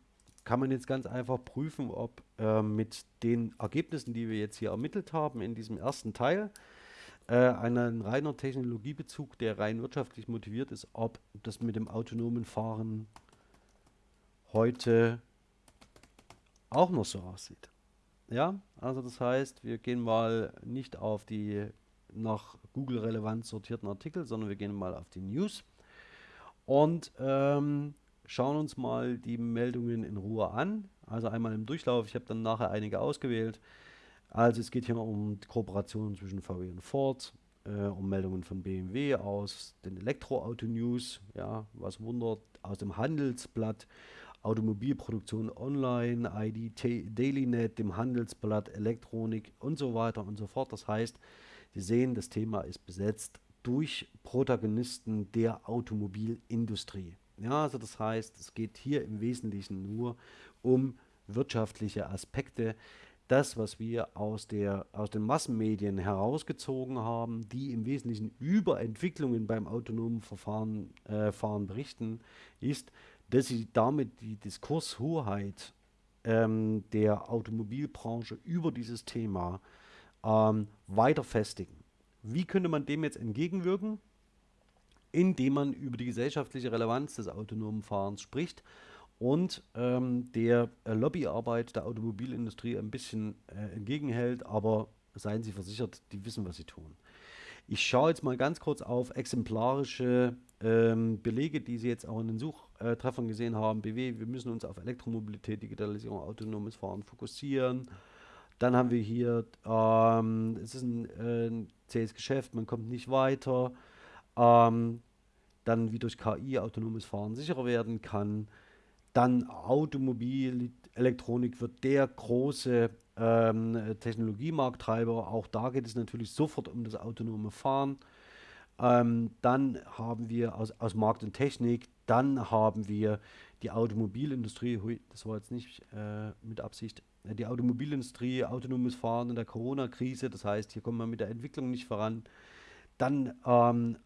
kann man jetzt ganz einfach prüfen, ob äh, mit den Ergebnissen, die wir jetzt hier ermittelt haben in diesem ersten Teil, äh, einen reiner Technologiebezug, der rein wirtschaftlich motiviert ist, ob das mit dem autonomen Fahren heute auch noch so aussieht. Ja, also das heißt, wir gehen mal nicht auf die nach Google relevant sortierten Artikel, sondern wir gehen mal auf die News und ähm, schauen uns mal die Meldungen in Ruhe an. Also einmal im Durchlauf, ich habe dann nachher einige ausgewählt. Also es geht hier um Kooperationen zwischen VW und Ford, äh, um Meldungen von BMW aus den Elektroauto-News, ja, was wundert, aus dem Handelsblatt, Automobilproduktion online, ID DailyNet, dem Handelsblatt, Elektronik und so weiter und so fort. Das heißt, Sie sehen, das Thema ist besetzt durch Protagonisten der Automobilindustrie. Ja, also das heißt, es geht hier im Wesentlichen nur um wirtschaftliche Aspekte. Das, was wir aus, der, aus den Massenmedien herausgezogen haben, die im Wesentlichen über Entwicklungen beim autonomen Verfahren äh, berichten, ist, dass sie damit die Diskurshoheit ähm, der Automobilbranche über dieses Thema ähm, weiter festigen. Wie könnte man dem jetzt entgegenwirken? Indem man über die gesellschaftliche Relevanz des autonomen Fahrens spricht und ähm, der äh, Lobbyarbeit der Automobilindustrie ein bisschen äh, entgegenhält, aber seien Sie versichert, die wissen, was sie tun. Ich schaue jetzt mal ganz kurz auf exemplarische ähm, Belege, die Sie jetzt auch in den Suchtreffern gesehen haben. BW, wir müssen uns auf Elektromobilität, Digitalisierung, autonomes Fahren fokussieren. Dann haben wir hier, ähm, es ist ein, äh, ein zähes Geschäft, man kommt nicht weiter. Ähm, dann wie durch KI autonomes Fahren sicherer werden kann. Dann Automobilelektronik wird der große ähm, Technologiemarkttreiber. Auch da geht es natürlich sofort um das autonome Fahren. Ähm, dann haben wir aus, aus Markt und Technik, dann haben wir die Automobilindustrie, hui, das war jetzt nicht äh, mit Absicht, die Automobilindustrie, autonomes Fahren in der Corona-Krise, das heißt, hier kommen wir mit der Entwicklung nicht voran. Dann ähm,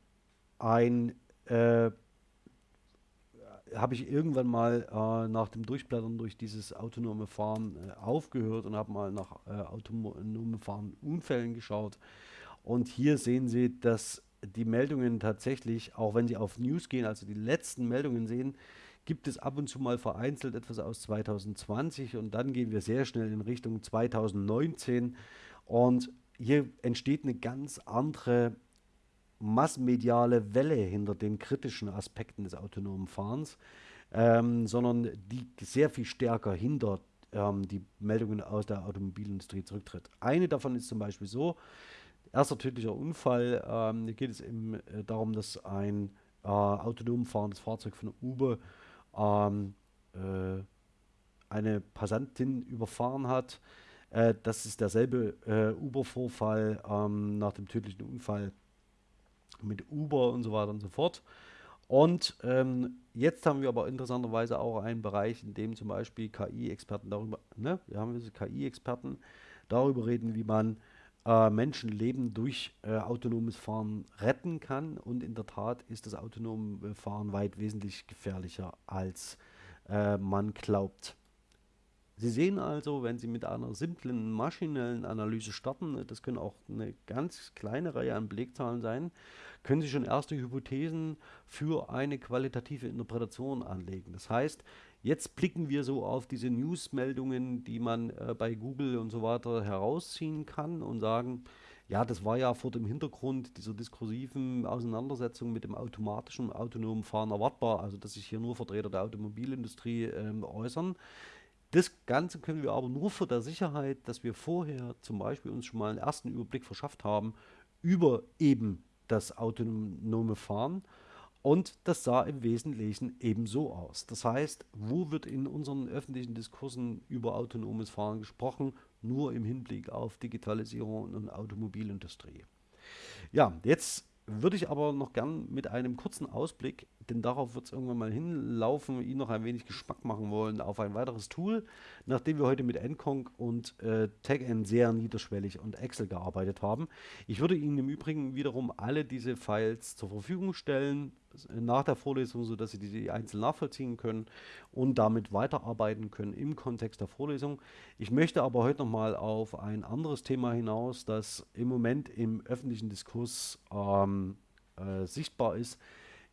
ein äh, habe ich irgendwann mal äh, nach dem Durchblättern durch dieses autonome Fahren äh, aufgehört und habe mal nach äh, autonomen Fahren Unfällen geschaut. Und hier sehen Sie, dass die Meldungen tatsächlich, auch wenn Sie auf News gehen, also die letzten Meldungen sehen, gibt es ab und zu mal vereinzelt etwas aus 2020 und dann gehen wir sehr schnell in Richtung 2019 und hier entsteht eine ganz andere massenmediale Welle hinter den kritischen Aspekten des autonomen Fahrens, ähm, sondern die sehr viel stärker hinter ähm, die Meldungen aus der Automobilindustrie zurücktritt. Eine davon ist zum Beispiel so, erster tödlicher Unfall, ähm, hier geht es eben äh, darum, dass ein äh, autonom fahrendes Fahrzeug von Uber ähm, äh, eine Passantin überfahren hat. Äh, das ist derselbe äh, Uber-Vorfall ähm, nach dem tödlichen Unfall mit Uber und so weiter und so fort. Und ähm, jetzt haben wir aber interessanterweise auch einen Bereich, in dem zum Beispiel KI-Experten darüber, ne, wir haben diese KI-Experten darüber reden, wie man äh, Menschenleben durch äh, autonomes Fahren retten kann. Und in der Tat ist das autonome Fahren weit wesentlich gefährlicher, als äh, man glaubt. Sie sehen also, wenn Sie mit einer simplen maschinellen Analyse starten, das können auch eine ganz kleine Reihe an Belegzahlen sein, können Sie schon erste Hypothesen für eine qualitative Interpretation anlegen. Das heißt, jetzt blicken wir so auf diese Newsmeldungen, die man äh, bei Google und so weiter herausziehen kann und sagen, ja, das war ja vor dem Hintergrund dieser diskursiven Auseinandersetzung mit dem automatischen, autonomen Fahren erwartbar, also dass sich hier nur Vertreter der Automobilindustrie ähm, äußern. Das Ganze können wir aber nur für der Sicherheit, dass wir vorher zum Beispiel uns schon mal einen ersten Überblick verschafft haben über eben das autonome Fahren. Und das sah im Wesentlichen ebenso aus. Das heißt, wo wird in unseren öffentlichen Diskursen über autonomes Fahren gesprochen? Nur im Hinblick auf Digitalisierung und Automobilindustrie. Ja, jetzt würde ich aber noch gern mit einem kurzen Ausblick denn darauf wird es irgendwann mal hinlaufen, ihn noch ein wenig Geschmack machen wollen auf ein weiteres Tool, nachdem wir heute mit Encong und äh, TagN sehr niederschwellig und Excel gearbeitet haben. Ich würde Ihnen im Übrigen wiederum alle diese Files zur Verfügung stellen nach der Vorlesung, sodass Sie die einzeln nachvollziehen können und damit weiterarbeiten können im Kontext der Vorlesung. Ich möchte aber heute nochmal auf ein anderes Thema hinaus, das im Moment im öffentlichen Diskurs ähm, äh, sichtbar ist,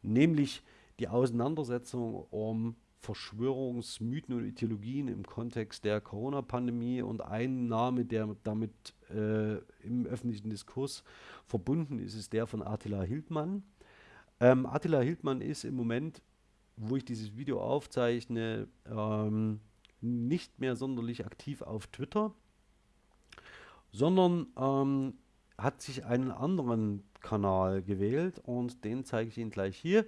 nämlich die Auseinandersetzung um Verschwörungsmythen und Ideologien im Kontext der Corona-Pandemie und ein Name, der damit äh, im öffentlichen Diskurs verbunden ist, ist der von Attila Hildmann. Ähm, Attila Hildmann ist im Moment, wo ich dieses Video aufzeichne, ähm, nicht mehr sonderlich aktiv auf Twitter, sondern ähm, hat sich einen anderen Kanal gewählt und den zeige ich Ihnen gleich hier.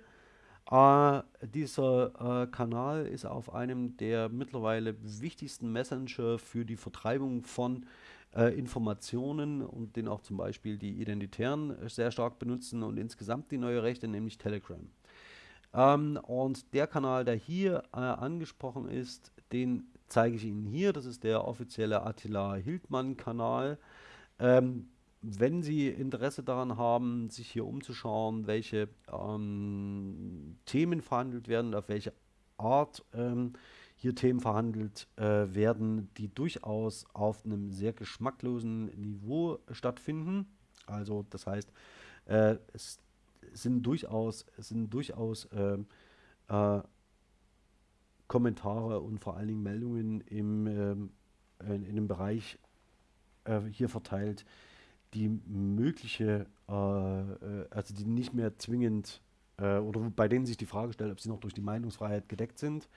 Äh, dieser äh, Kanal ist auf einem der mittlerweile wichtigsten Messenger für die Vertreibung von äh, Informationen und den auch zum Beispiel die Identitären sehr stark benutzen und insgesamt die neue Rechte, nämlich Telegram. Ähm, und der Kanal, der hier äh, angesprochen ist, den zeige ich Ihnen hier. Das ist der offizielle Attila Hildmann Kanal. Ähm, wenn Sie Interesse daran haben, sich hier umzuschauen, welche ähm, Themen verhandelt werden, auf welche Art ähm, hier Themen verhandelt äh, werden, die durchaus auf einem sehr geschmacklosen Niveau stattfinden. Also das heißt, äh, es sind durchaus, es sind durchaus äh, äh Kommentare und vor allen Dingen Meldungen im, ähm, in, in dem Bereich äh, hier verteilt, die mögliche, äh, äh, also die nicht mehr zwingend äh, oder bei denen sich die Frage stellt, ob sie noch durch die Meinungsfreiheit gedeckt sind.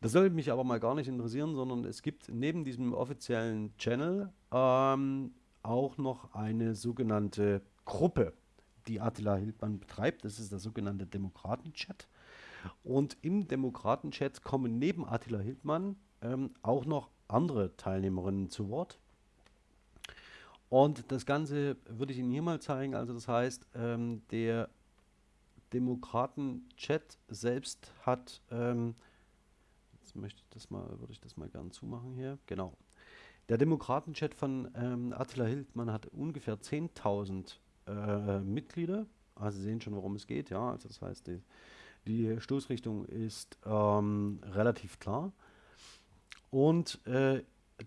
Das soll mich aber mal gar nicht interessieren, sondern es gibt neben diesem offiziellen Channel ähm, auch noch eine sogenannte Gruppe, die Attila Hildmann betreibt. Das ist der sogenannte Demokraten-Chat. Und im Demokraten-Chat kommen neben Attila Hildmann ähm, auch noch andere Teilnehmerinnen zu Wort. Und das Ganze würde ich Ihnen hier mal zeigen. Also das heißt, ähm, der Demokraten-Chat selbst hat, ähm, jetzt möchte ich das mal, würde ich das mal gern zumachen hier, genau. Der Demokraten-Chat von ähm, Attila Hildmann hat ungefähr 10.000 äh, Mitglieder. Also Sie sehen schon, worum es geht, ja. Also das heißt, die, die Stoßrichtung ist ähm, relativ klar. Und äh,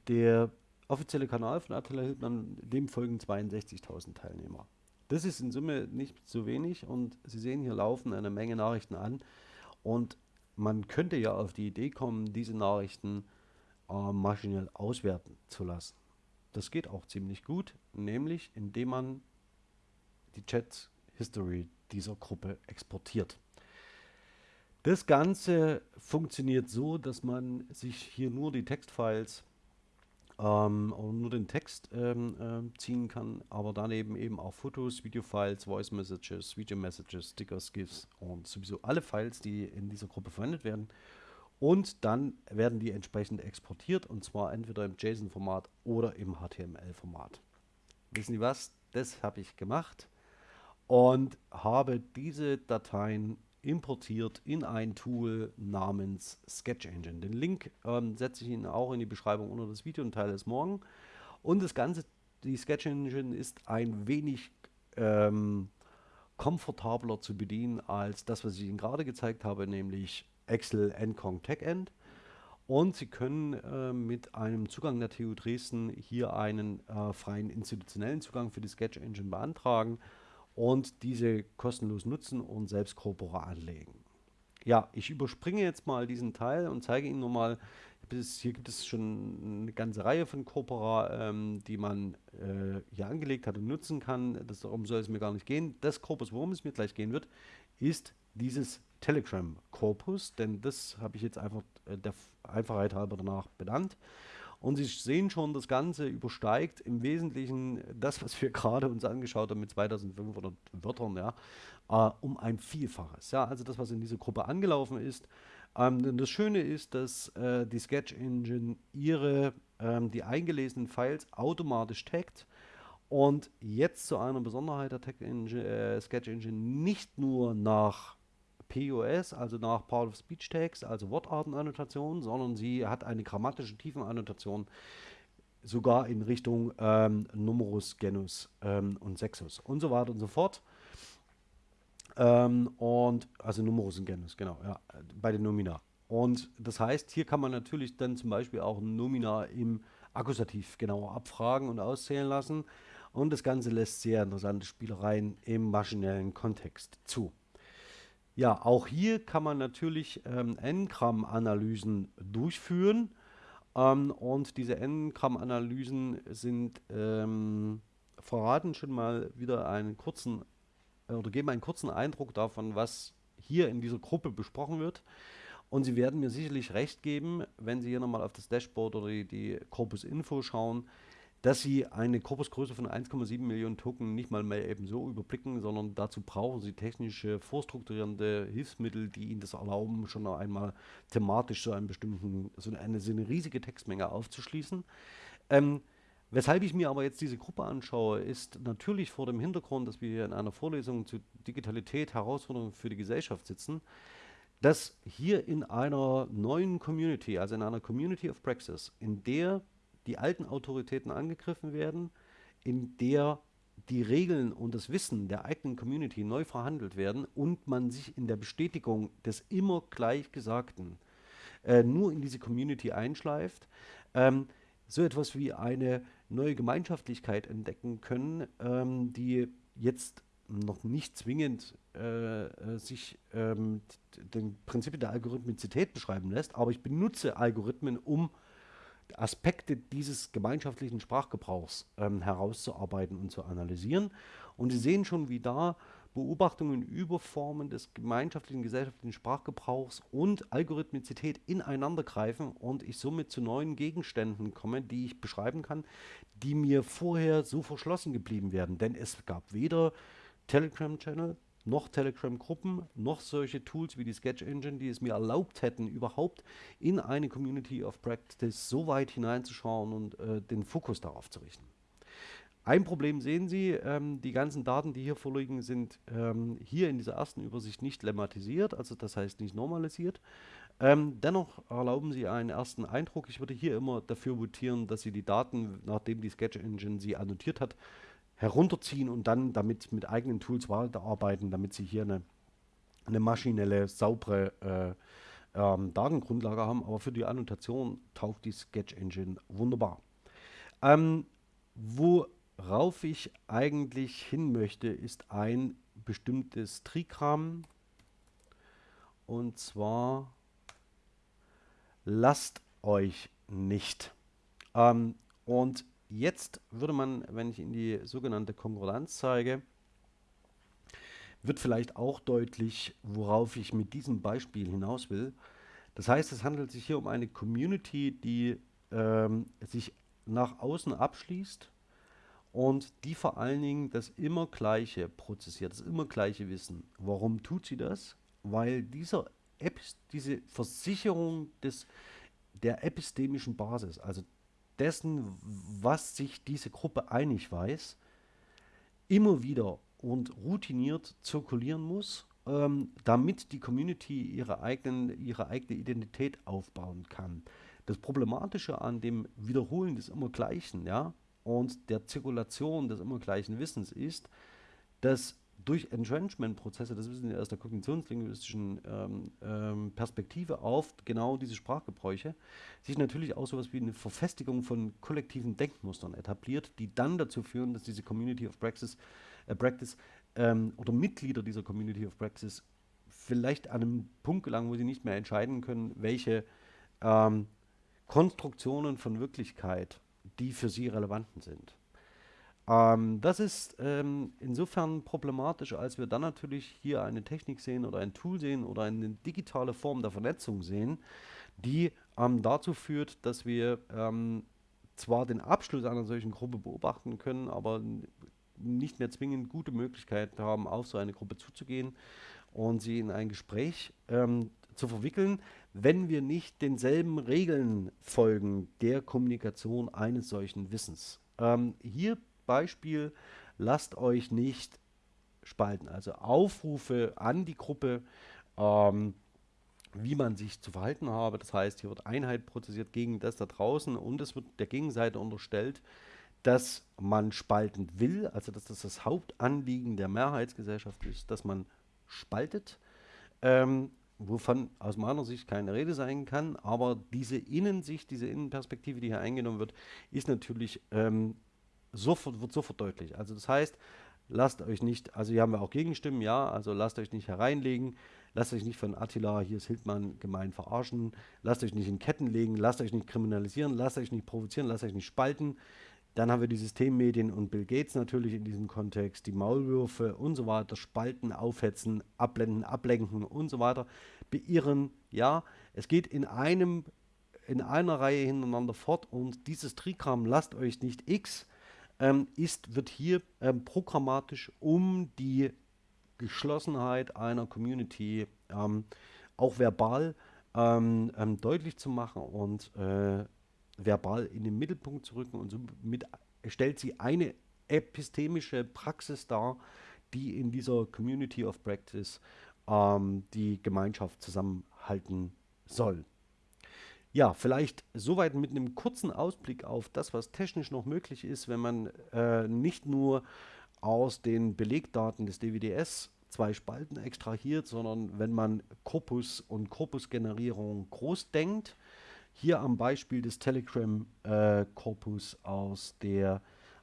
der offizielle Kanal von Attila Hildmann, dem folgen 62.000 Teilnehmer. Das ist in Summe nicht so wenig und Sie sehen, hier laufen eine Menge Nachrichten an und man könnte ja auf die Idee kommen, diese Nachrichten äh, maschinell auswerten zu lassen. Das geht auch ziemlich gut, nämlich indem man die Chat History dieser Gruppe exportiert. Das Ganze funktioniert so, dass man sich hier nur die Textfiles ähm, nur den Text ähm, äh, ziehen kann, aber daneben eben auch Fotos, Videofiles, Voice Messages, Video Messages, Stickers, GIFs und sowieso alle Files, die in dieser Gruppe verwendet werden. Und dann werden die entsprechend exportiert und zwar entweder im JSON-Format oder im HTML-Format. Wissen Sie was? Das habe ich gemacht und habe diese Dateien importiert in ein Tool namens Sketch Engine. Den Link ähm, setze ich Ihnen auch in die Beschreibung unter das Video und teile es morgen. Und das Ganze, die Sketch Engine ist ein wenig ähm, komfortabler zu bedienen als das, was ich Ihnen gerade gezeigt habe, nämlich Excel Encong TechEnd. Und Sie können äh, mit einem Zugang der TU Dresden hier einen äh, freien institutionellen Zugang für die Sketch Engine beantragen und diese kostenlos nutzen und selbst Corpora anlegen. Ja, ich überspringe jetzt mal diesen Teil und zeige Ihnen nochmal, hier gibt es schon eine ganze Reihe von Corpora, ähm, die man äh, hier angelegt hat und nutzen kann. Das, darum soll es mir gar nicht gehen. Das Corpus, worum es mir gleich gehen wird, ist dieses Telegram Corpus, denn das habe ich jetzt einfach äh, der Einfachheit halber danach benannt. Und Sie sehen schon, das Ganze übersteigt im Wesentlichen das, was wir gerade uns angeschaut haben mit 2500 Wörtern, ja, äh, um ein Vielfaches. Ja, also das, was in dieser Gruppe angelaufen ist. Ähm, das Schöne ist, dass äh, die Sketch Engine ihre, ähm, die eingelesenen Files automatisch taggt und jetzt zu einer Besonderheit der Tag Engine, äh, Sketch Engine nicht nur nach POS, also nach Part of Speech Tags, also Wortartenannotation, sondern sie hat eine grammatische Tiefenannotation sogar in Richtung ähm, Numerus, Genus ähm, und Sexus und so weiter und so fort. Ähm, und also Numerus und Genus, genau, ja, bei den Nomina. Und das heißt, hier kann man natürlich dann zum Beispiel auch Nomina im Akkusativ genauer abfragen und auszählen lassen. Und das Ganze lässt sehr interessante Spielereien im maschinellen Kontext zu. Ja, auch hier kann man natürlich ähm, N-Gramm-Analysen durchführen. Ähm, und diese N-Gramm-Analysen sind ähm, verraten schon mal wieder einen kurzen äh, oder geben einen kurzen Eindruck davon, was hier in dieser Gruppe besprochen wird. Und Sie werden mir sicherlich recht geben, wenn Sie hier nochmal auf das Dashboard oder die, die Corpus Info schauen, dass Sie eine Korpusgröße von 1,7 Millionen Token nicht mal mehr eben so überblicken, sondern dazu brauchen Sie technische, vorstrukturierende Hilfsmittel, die Ihnen das erlauben, schon einmal thematisch so einen bestimmten, so eine, so eine riesige Textmenge aufzuschließen. Ähm, weshalb ich mir aber jetzt diese Gruppe anschaue, ist natürlich vor dem Hintergrund, dass wir hier in einer Vorlesung zu Digitalität, Herausforderungen für die Gesellschaft sitzen, dass hier in einer neuen Community, also in einer Community of Praxis, in der die alten Autoritäten angegriffen werden, in der die Regeln und das Wissen der eigenen Community neu verhandelt werden und man sich in der Bestätigung des immer Gleichgesagten äh, nur in diese Community einschleift, ähm, so etwas wie eine neue Gemeinschaftlichkeit entdecken können, ähm, die jetzt noch nicht zwingend äh, äh sich ähm, den Prinzipien der Algorithmizität beschreiben lässt, aber ich benutze Algorithmen, um Aspekte dieses gemeinschaftlichen Sprachgebrauchs ähm, herauszuarbeiten und zu analysieren. Und Sie sehen schon, wie da Beobachtungen über Formen des gemeinschaftlichen gesellschaftlichen Sprachgebrauchs und Algorithmizität ineinander greifen und ich somit zu neuen Gegenständen komme, die ich beschreiben kann, die mir vorher so verschlossen geblieben wären. Denn es gab weder Telegram-Channel, noch Telegram-Gruppen, noch solche Tools wie die Sketch Engine, die es mir erlaubt hätten, überhaupt in eine Community of Practice so weit hineinzuschauen und äh, den Fokus darauf zu richten. Ein Problem sehen Sie, ähm, die ganzen Daten, die hier vorliegen, sind ähm, hier in dieser ersten Übersicht nicht lemmatisiert, also das heißt nicht normalisiert. Ähm, dennoch erlauben Sie einen ersten Eindruck. Ich würde hier immer dafür votieren, dass Sie die Daten, nachdem die Sketch Engine sie annotiert hat, herunterziehen und dann damit mit eigenen Tools weiterarbeiten, damit sie hier eine, eine maschinelle, saubere äh, ähm, Datengrundlage haben. Aber für die Annotation taugt die Sketch Engine wunderbar. Ähm, worauf ich eigentlich hin möchte, ist ein bestimmtes Trigramm. Und zwar lasst euch nicht. Ähm, und Jetzt würde man, wenn ich in die sogenannte Konkordanz zeige, wird vielleicht auch deutlich, worauf ich mit diesem Beispiel hinaus will. Das heißt, es handelt sich hier um eine Community, die ähm, sich nach außen abschließt und die vor allen Dingen das immer Gleiche prozessiert, das immer gleiche Wissen. Warum tut sie das? Weil dieser Epis diese Versicherung des, der epistemischen Basis, also dessen, was sich diese Gruppe einig weiß, immer wieder und routiniert zirkulieren muss, ähm, damit die Community ihre, eigenen, ihre eigene Identität aufbauen kann. Das Problematische an dem Wiederholen des Immergleichen ja, und der Zirkulation des Immergleichen Wissens ist, dass durch Entrenchment-Prozesse, das wissen wir aus der kognitionslinguistischen ähm, ähm, Perspektive auf genau diese Sprachgebräuche, sich natürlich auch sowas wie eine Verfestigung von kollektiven Denkmustern etabliert, die dann dazu führen, dass diese Community of Praxis, äh, Practice ähm, oder Mitglieder dieser Community of Praxis vielleicht an einem Punkt gelangen, wo sie nicht mehr entscheiden können, welche ähm, Konstruktionen von Wirklichkeit die für sie relevanten sind. Ähm, das ist ähm, insofern problematisch, als wir dann natürlich hier eine Technik sehen oder ein Tool sehen oder eine digitale Form der Vernetzung sehen, die ähm, dazu führt, dass wir ähm, zwar den Abschluss einer solchen Gruppe beobachten können, aber nicht mehr zwingend gute Möglichkeiten haben, auf so eine Gruppe zuzugehen und sie in ein Gespräch ähm, zu verwickeln, wenn wir nicht denselben Regeln folgen der Kommunikation eines solchen Wissens. Ähm, hier Beispiel, lasst euch nicht spalten. Also Aufrufe an die Gruppe ähm, wie man sich zu verhalten habe. Das heißt, hier wird Einheit prozessiert gegen das da draußen und es wird der Gegenseite unterstellt, dass man spalten will, also dass das das Hauptanliegen der Mehrheitsgesellschaft ist, dass man spaltet, ähm, wovon aus meiner Sicht keine Rede sein kann, aber diese Innensicht, diese Innenperspektive, die hier eingenommen wird, ist natürlich ähm, sofort, wird sofort deutlich. Also das heißt, lasst euch nicht, also hier haben wir auch Gegenstimmen, ja, also lasst euch nicht hereinlegen, lasst euch nicht von Attila, hier ist Hildmann, gemein verarschen, lasst euch nicht in Ketten legen, lasst euch nicht kriminalisieren, lasst euch nicht provozieren, lasst euch nicht spalten. Dann haben wir die Systemmedien und Bill Gates natürlich in diesem Kontext, die Maulwürfe und so weiter, spalten, aufhetzen, abblenden, ablenken und so weiter, beirren, ja, es geht in einem, in einer Reihe hintereinander fort und dieses Trigramm, lasst euch nicht X, ähm, ist, wird hier ähm, programmatisch um die Geschlossenheit einer Community ähm, auch verbal ähm, ähm, deutlich zu machen und äh, verbal in den Mittelpunkt zu rücken und somit stellt sie eine epistemische Praxis dar, die in dieser Community of Practice ähm, die Gemeinschaft zusammenhalten soll. Ja, vielleicht soweit mit einem kurzen Ausblick auf das, was technisch noch möglich ist, wenn man äh, nicht nur aus den Belegdaten des DWDS zwei Spalten extrahiert, sondern wenn man Korpus und Korpusgenerierung groß denkt. Hier am Beispiel des Telegram-Korpus äh, aus,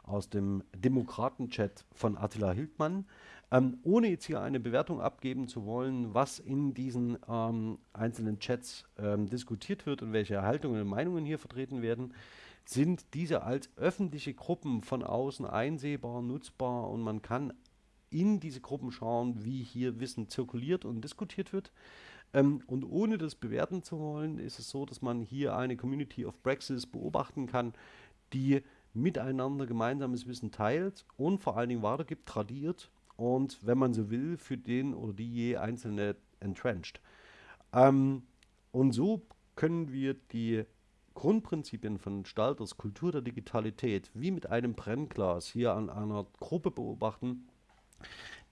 aus dem Demokraten-Chat von Attila Hildmann. Ähm, ohne jetzt hier eine Bewertung abgeben zu wollen, was in diesen ähm, einzelnen Chats ähm, diskutiert wird und welche Haltungen und Meinungen hier vertreten werden, sind diese als öffentliche Gruppen von außen einsehbar, nutzbar und man kann in diese Gruppen schauen, wie hier Wissen zirkuliert und diskutiert wird. Ähm, und ohne das bewerten zu wollen, ist es so, dass man hier eine Community of Praxis beobachten kann, die miteinander gemeinsames Wissen teilt und vor allen Dingen weitergibt, tradiert und wenn man so will, für den oder die je einzelne entrenched. Ähm, und so können wir die Grundprinzipien von Stalters Kultur der Digitalität wie mit einem Brennglas hier an einer Gruppe beobachten,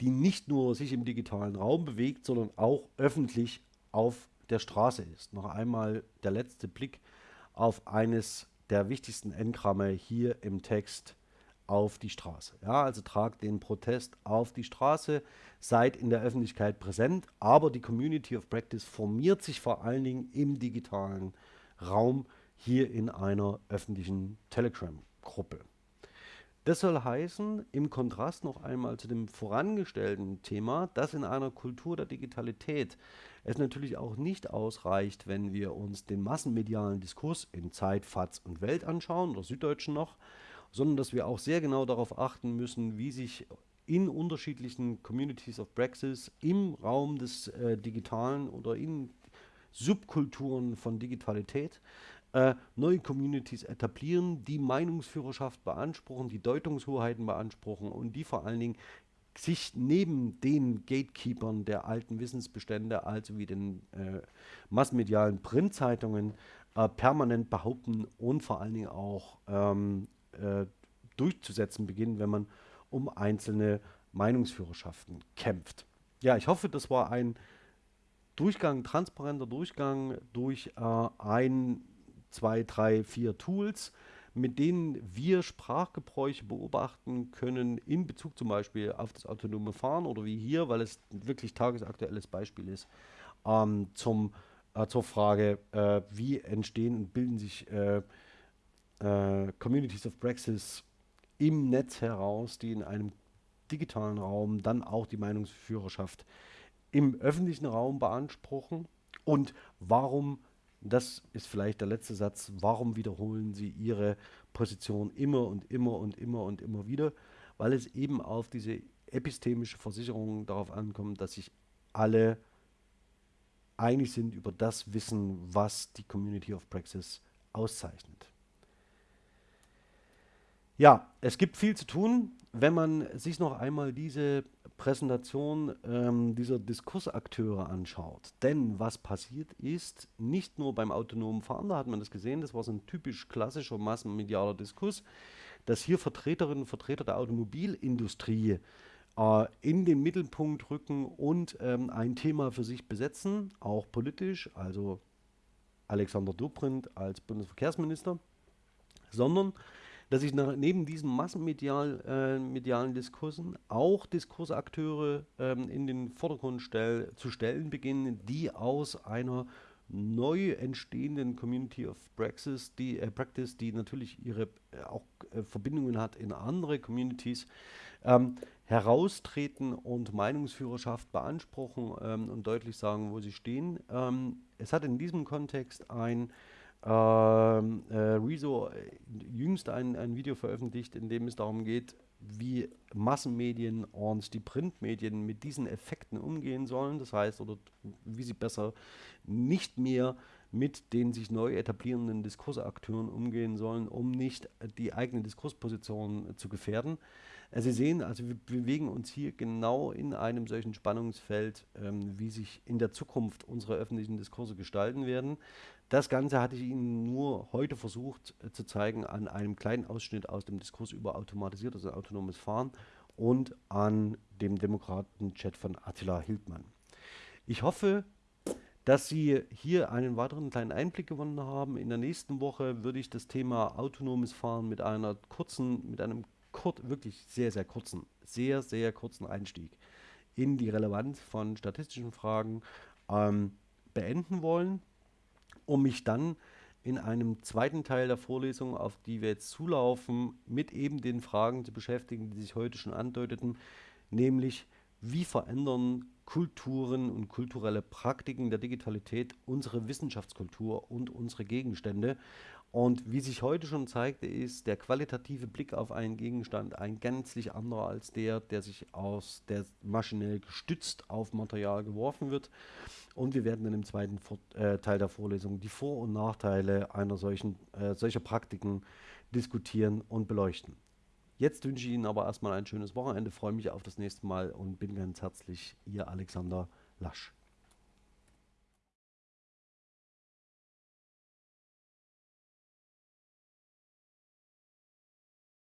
die nicht nur sich im digitalen Raum bewegt, sondern auch öffentlich auf der Straße ist. Noch einmal der letzte Blick auf eines der wichtigsten Engramme hier im Text auf die Straße. Ja, also tragt den Protest auf die Straße, seid in der Öffentlichkeit präsent, aber die Community of Practice formiert sich vor allen Dingen im digitalen Raum hier in einer öffentlichen Telegram-Gruppe. Das soll heißen, im Kontrast noch einmal zu dem vorangestellten Thema, dass in einer Kultur der Digitalität es natürlich auch nicht ausreicht, wenn wir uns den massenmedialen Diskurs in Zeit, FATS und Welt anschauen, oder Süddeutschen noch, sondern dass wir auch sehr genau darauf achten müssen, wie sich in unterschiedlichen Communities of Praxis im Raum des äh, Digitalen oder in Subkulturen von Digitalität äh, neue Communities etablieren, die Meinungsführerschaft beanspruchen, die Deutungshoheiten beanspruchen und die vor allen Dingen sich neben den Gatekeepern der alten Wissensbestände, also wie den äh, massenmedialen Printzeitungen, äh, permanent behaupten und vor allen Dingen auch ähm, äh, durchzusetzen beginnen, wenn man um einzelne Meinungsführerschaften kämpft. Ja, ich hoffe, das war ein Durchgang, transparenter Durchgang durch äh, ein, zwei, drei, vier Tools, mit denen wir Sprachgebräuche beobachten können in Bezug zum Beispiel auf das autonome Fahren oder wie hier, weil es wirklich tagesaktuelles Beispiel ist, ähm, zum, äh, zur Frage, äh, wie entstehen und bilden sich äh, äh, Communities of Praxis im Netz heraus, die in einem digitalen Raum dann auch die Meinungsführerschaft im öffentlichen Raum beanspruchen. Und warum, das ist vielleicht der letzte Satz, warum wiederholen sie ihre Position immer und immer und immer und immer wieder? Weil es eben auf diese epistemische Versicherung darauf ankommt, dass sich alle einig sind über das Wissen, was die Community of Praxis auszeichnet. Ja, es gibt viel zu tun. Wenn man sich noch einmal diese Präsentation ähm, dieser Diskursakteure anschaut. Denn was passiert ist, nicht nur beim autonomen Fahren, da hat man das gesehen, das war so ein typisch klassischer massenmedialer Diskurs, dass hier Vertreterinnen und Vertreter der Automobilindustrie äh, in den Mittelpunkt rücken und ähm, ein Thema für sich besetzen, auch politisch, also Alexander Dobrindt als Bundesverkehrsminister, sondern dass sich nach, neben diesen massenmedialen äh, Diskursen auch Diskursakteure ähm, in den Vordergrund stell, zu stellen beginnen, die aus einer neu entstehenden Community of Praxis, die, äh, Practice, die natürlich ihre äh, auch äh, Verbindungen hat in andere Communities, ähm, heraustreten und Meinungsführerschaft beanspruchen ähm, und deutlich sagen, wo sie stehen. Ähm, es hat in diesem Kontext ein ähm, äh, Rezo äh, jüngst ein, ein Video veröffentlicht, in dem es darum geht, wie Massenmedien und die Printmedien mit diesen Effekten umgehen sollen. Das heißt, oder wie sie besser nicht mehr mit den sich neu etablierenden Diskursakteuren umgehen sollen, um nicht die eigene Diskursposition zu gefährden. Also Sie sehen, also wir bewegen uns hier genau in einem solchen Spannungsfeld, ähm, wie sich in der Zukunft unsere öffentlichen Diskurse gestalten werden. Das Ganze hatte ich Ihnen nur heute versucht äh, zu zeigen an einem kleinen Ausschnitt aus dem Diskurs über automatisiertes und autonomes Fahren und an dem Demokraten-Chat von Attila Hildmann. Ich hoffe, dass Sie hier einen weiteren kleinen Einblick gewonnen haben. In der nächsten Woche würde ich das Thema autonomes Fahren mit einer kurzen, mit einem kurz, wirklich sehr, sehr kurzen, sehr, sehr kurzen Einstieg in die Relevanz von statistischen Fragen ähm, beenden wollen um mich dann in einem zweiten Teil der Vorlesung, auf die wir jetzt zulaufen, mit eben den Fragen zu beschäftigen, die sich heute schon andeuteten, nämlich wie verändern Kulturen und kulturelle Praktiken der Digitalität unsere Wissenschaftskultur und unsere Gegenstände. Und wie sich heute schon zeigte, ist der qualitative Blick auf einen Gegenstand ein gänzlich anderer als der, der sich aus der maschinell gestützt auf Material geworfen wird. Und wir werden dann im zweiten Vor äh, Teil der Vorlesung die Vor- und Nachteile einer solchen, äh, solcher Praktiken diskutieren und beleuchten. Jetzt wünsche ich Ihnen aber erstmal ein schönes Wochenende, freue mich auf das nächste Mal und bin ganz herzlich Ihr Alexander Lasch.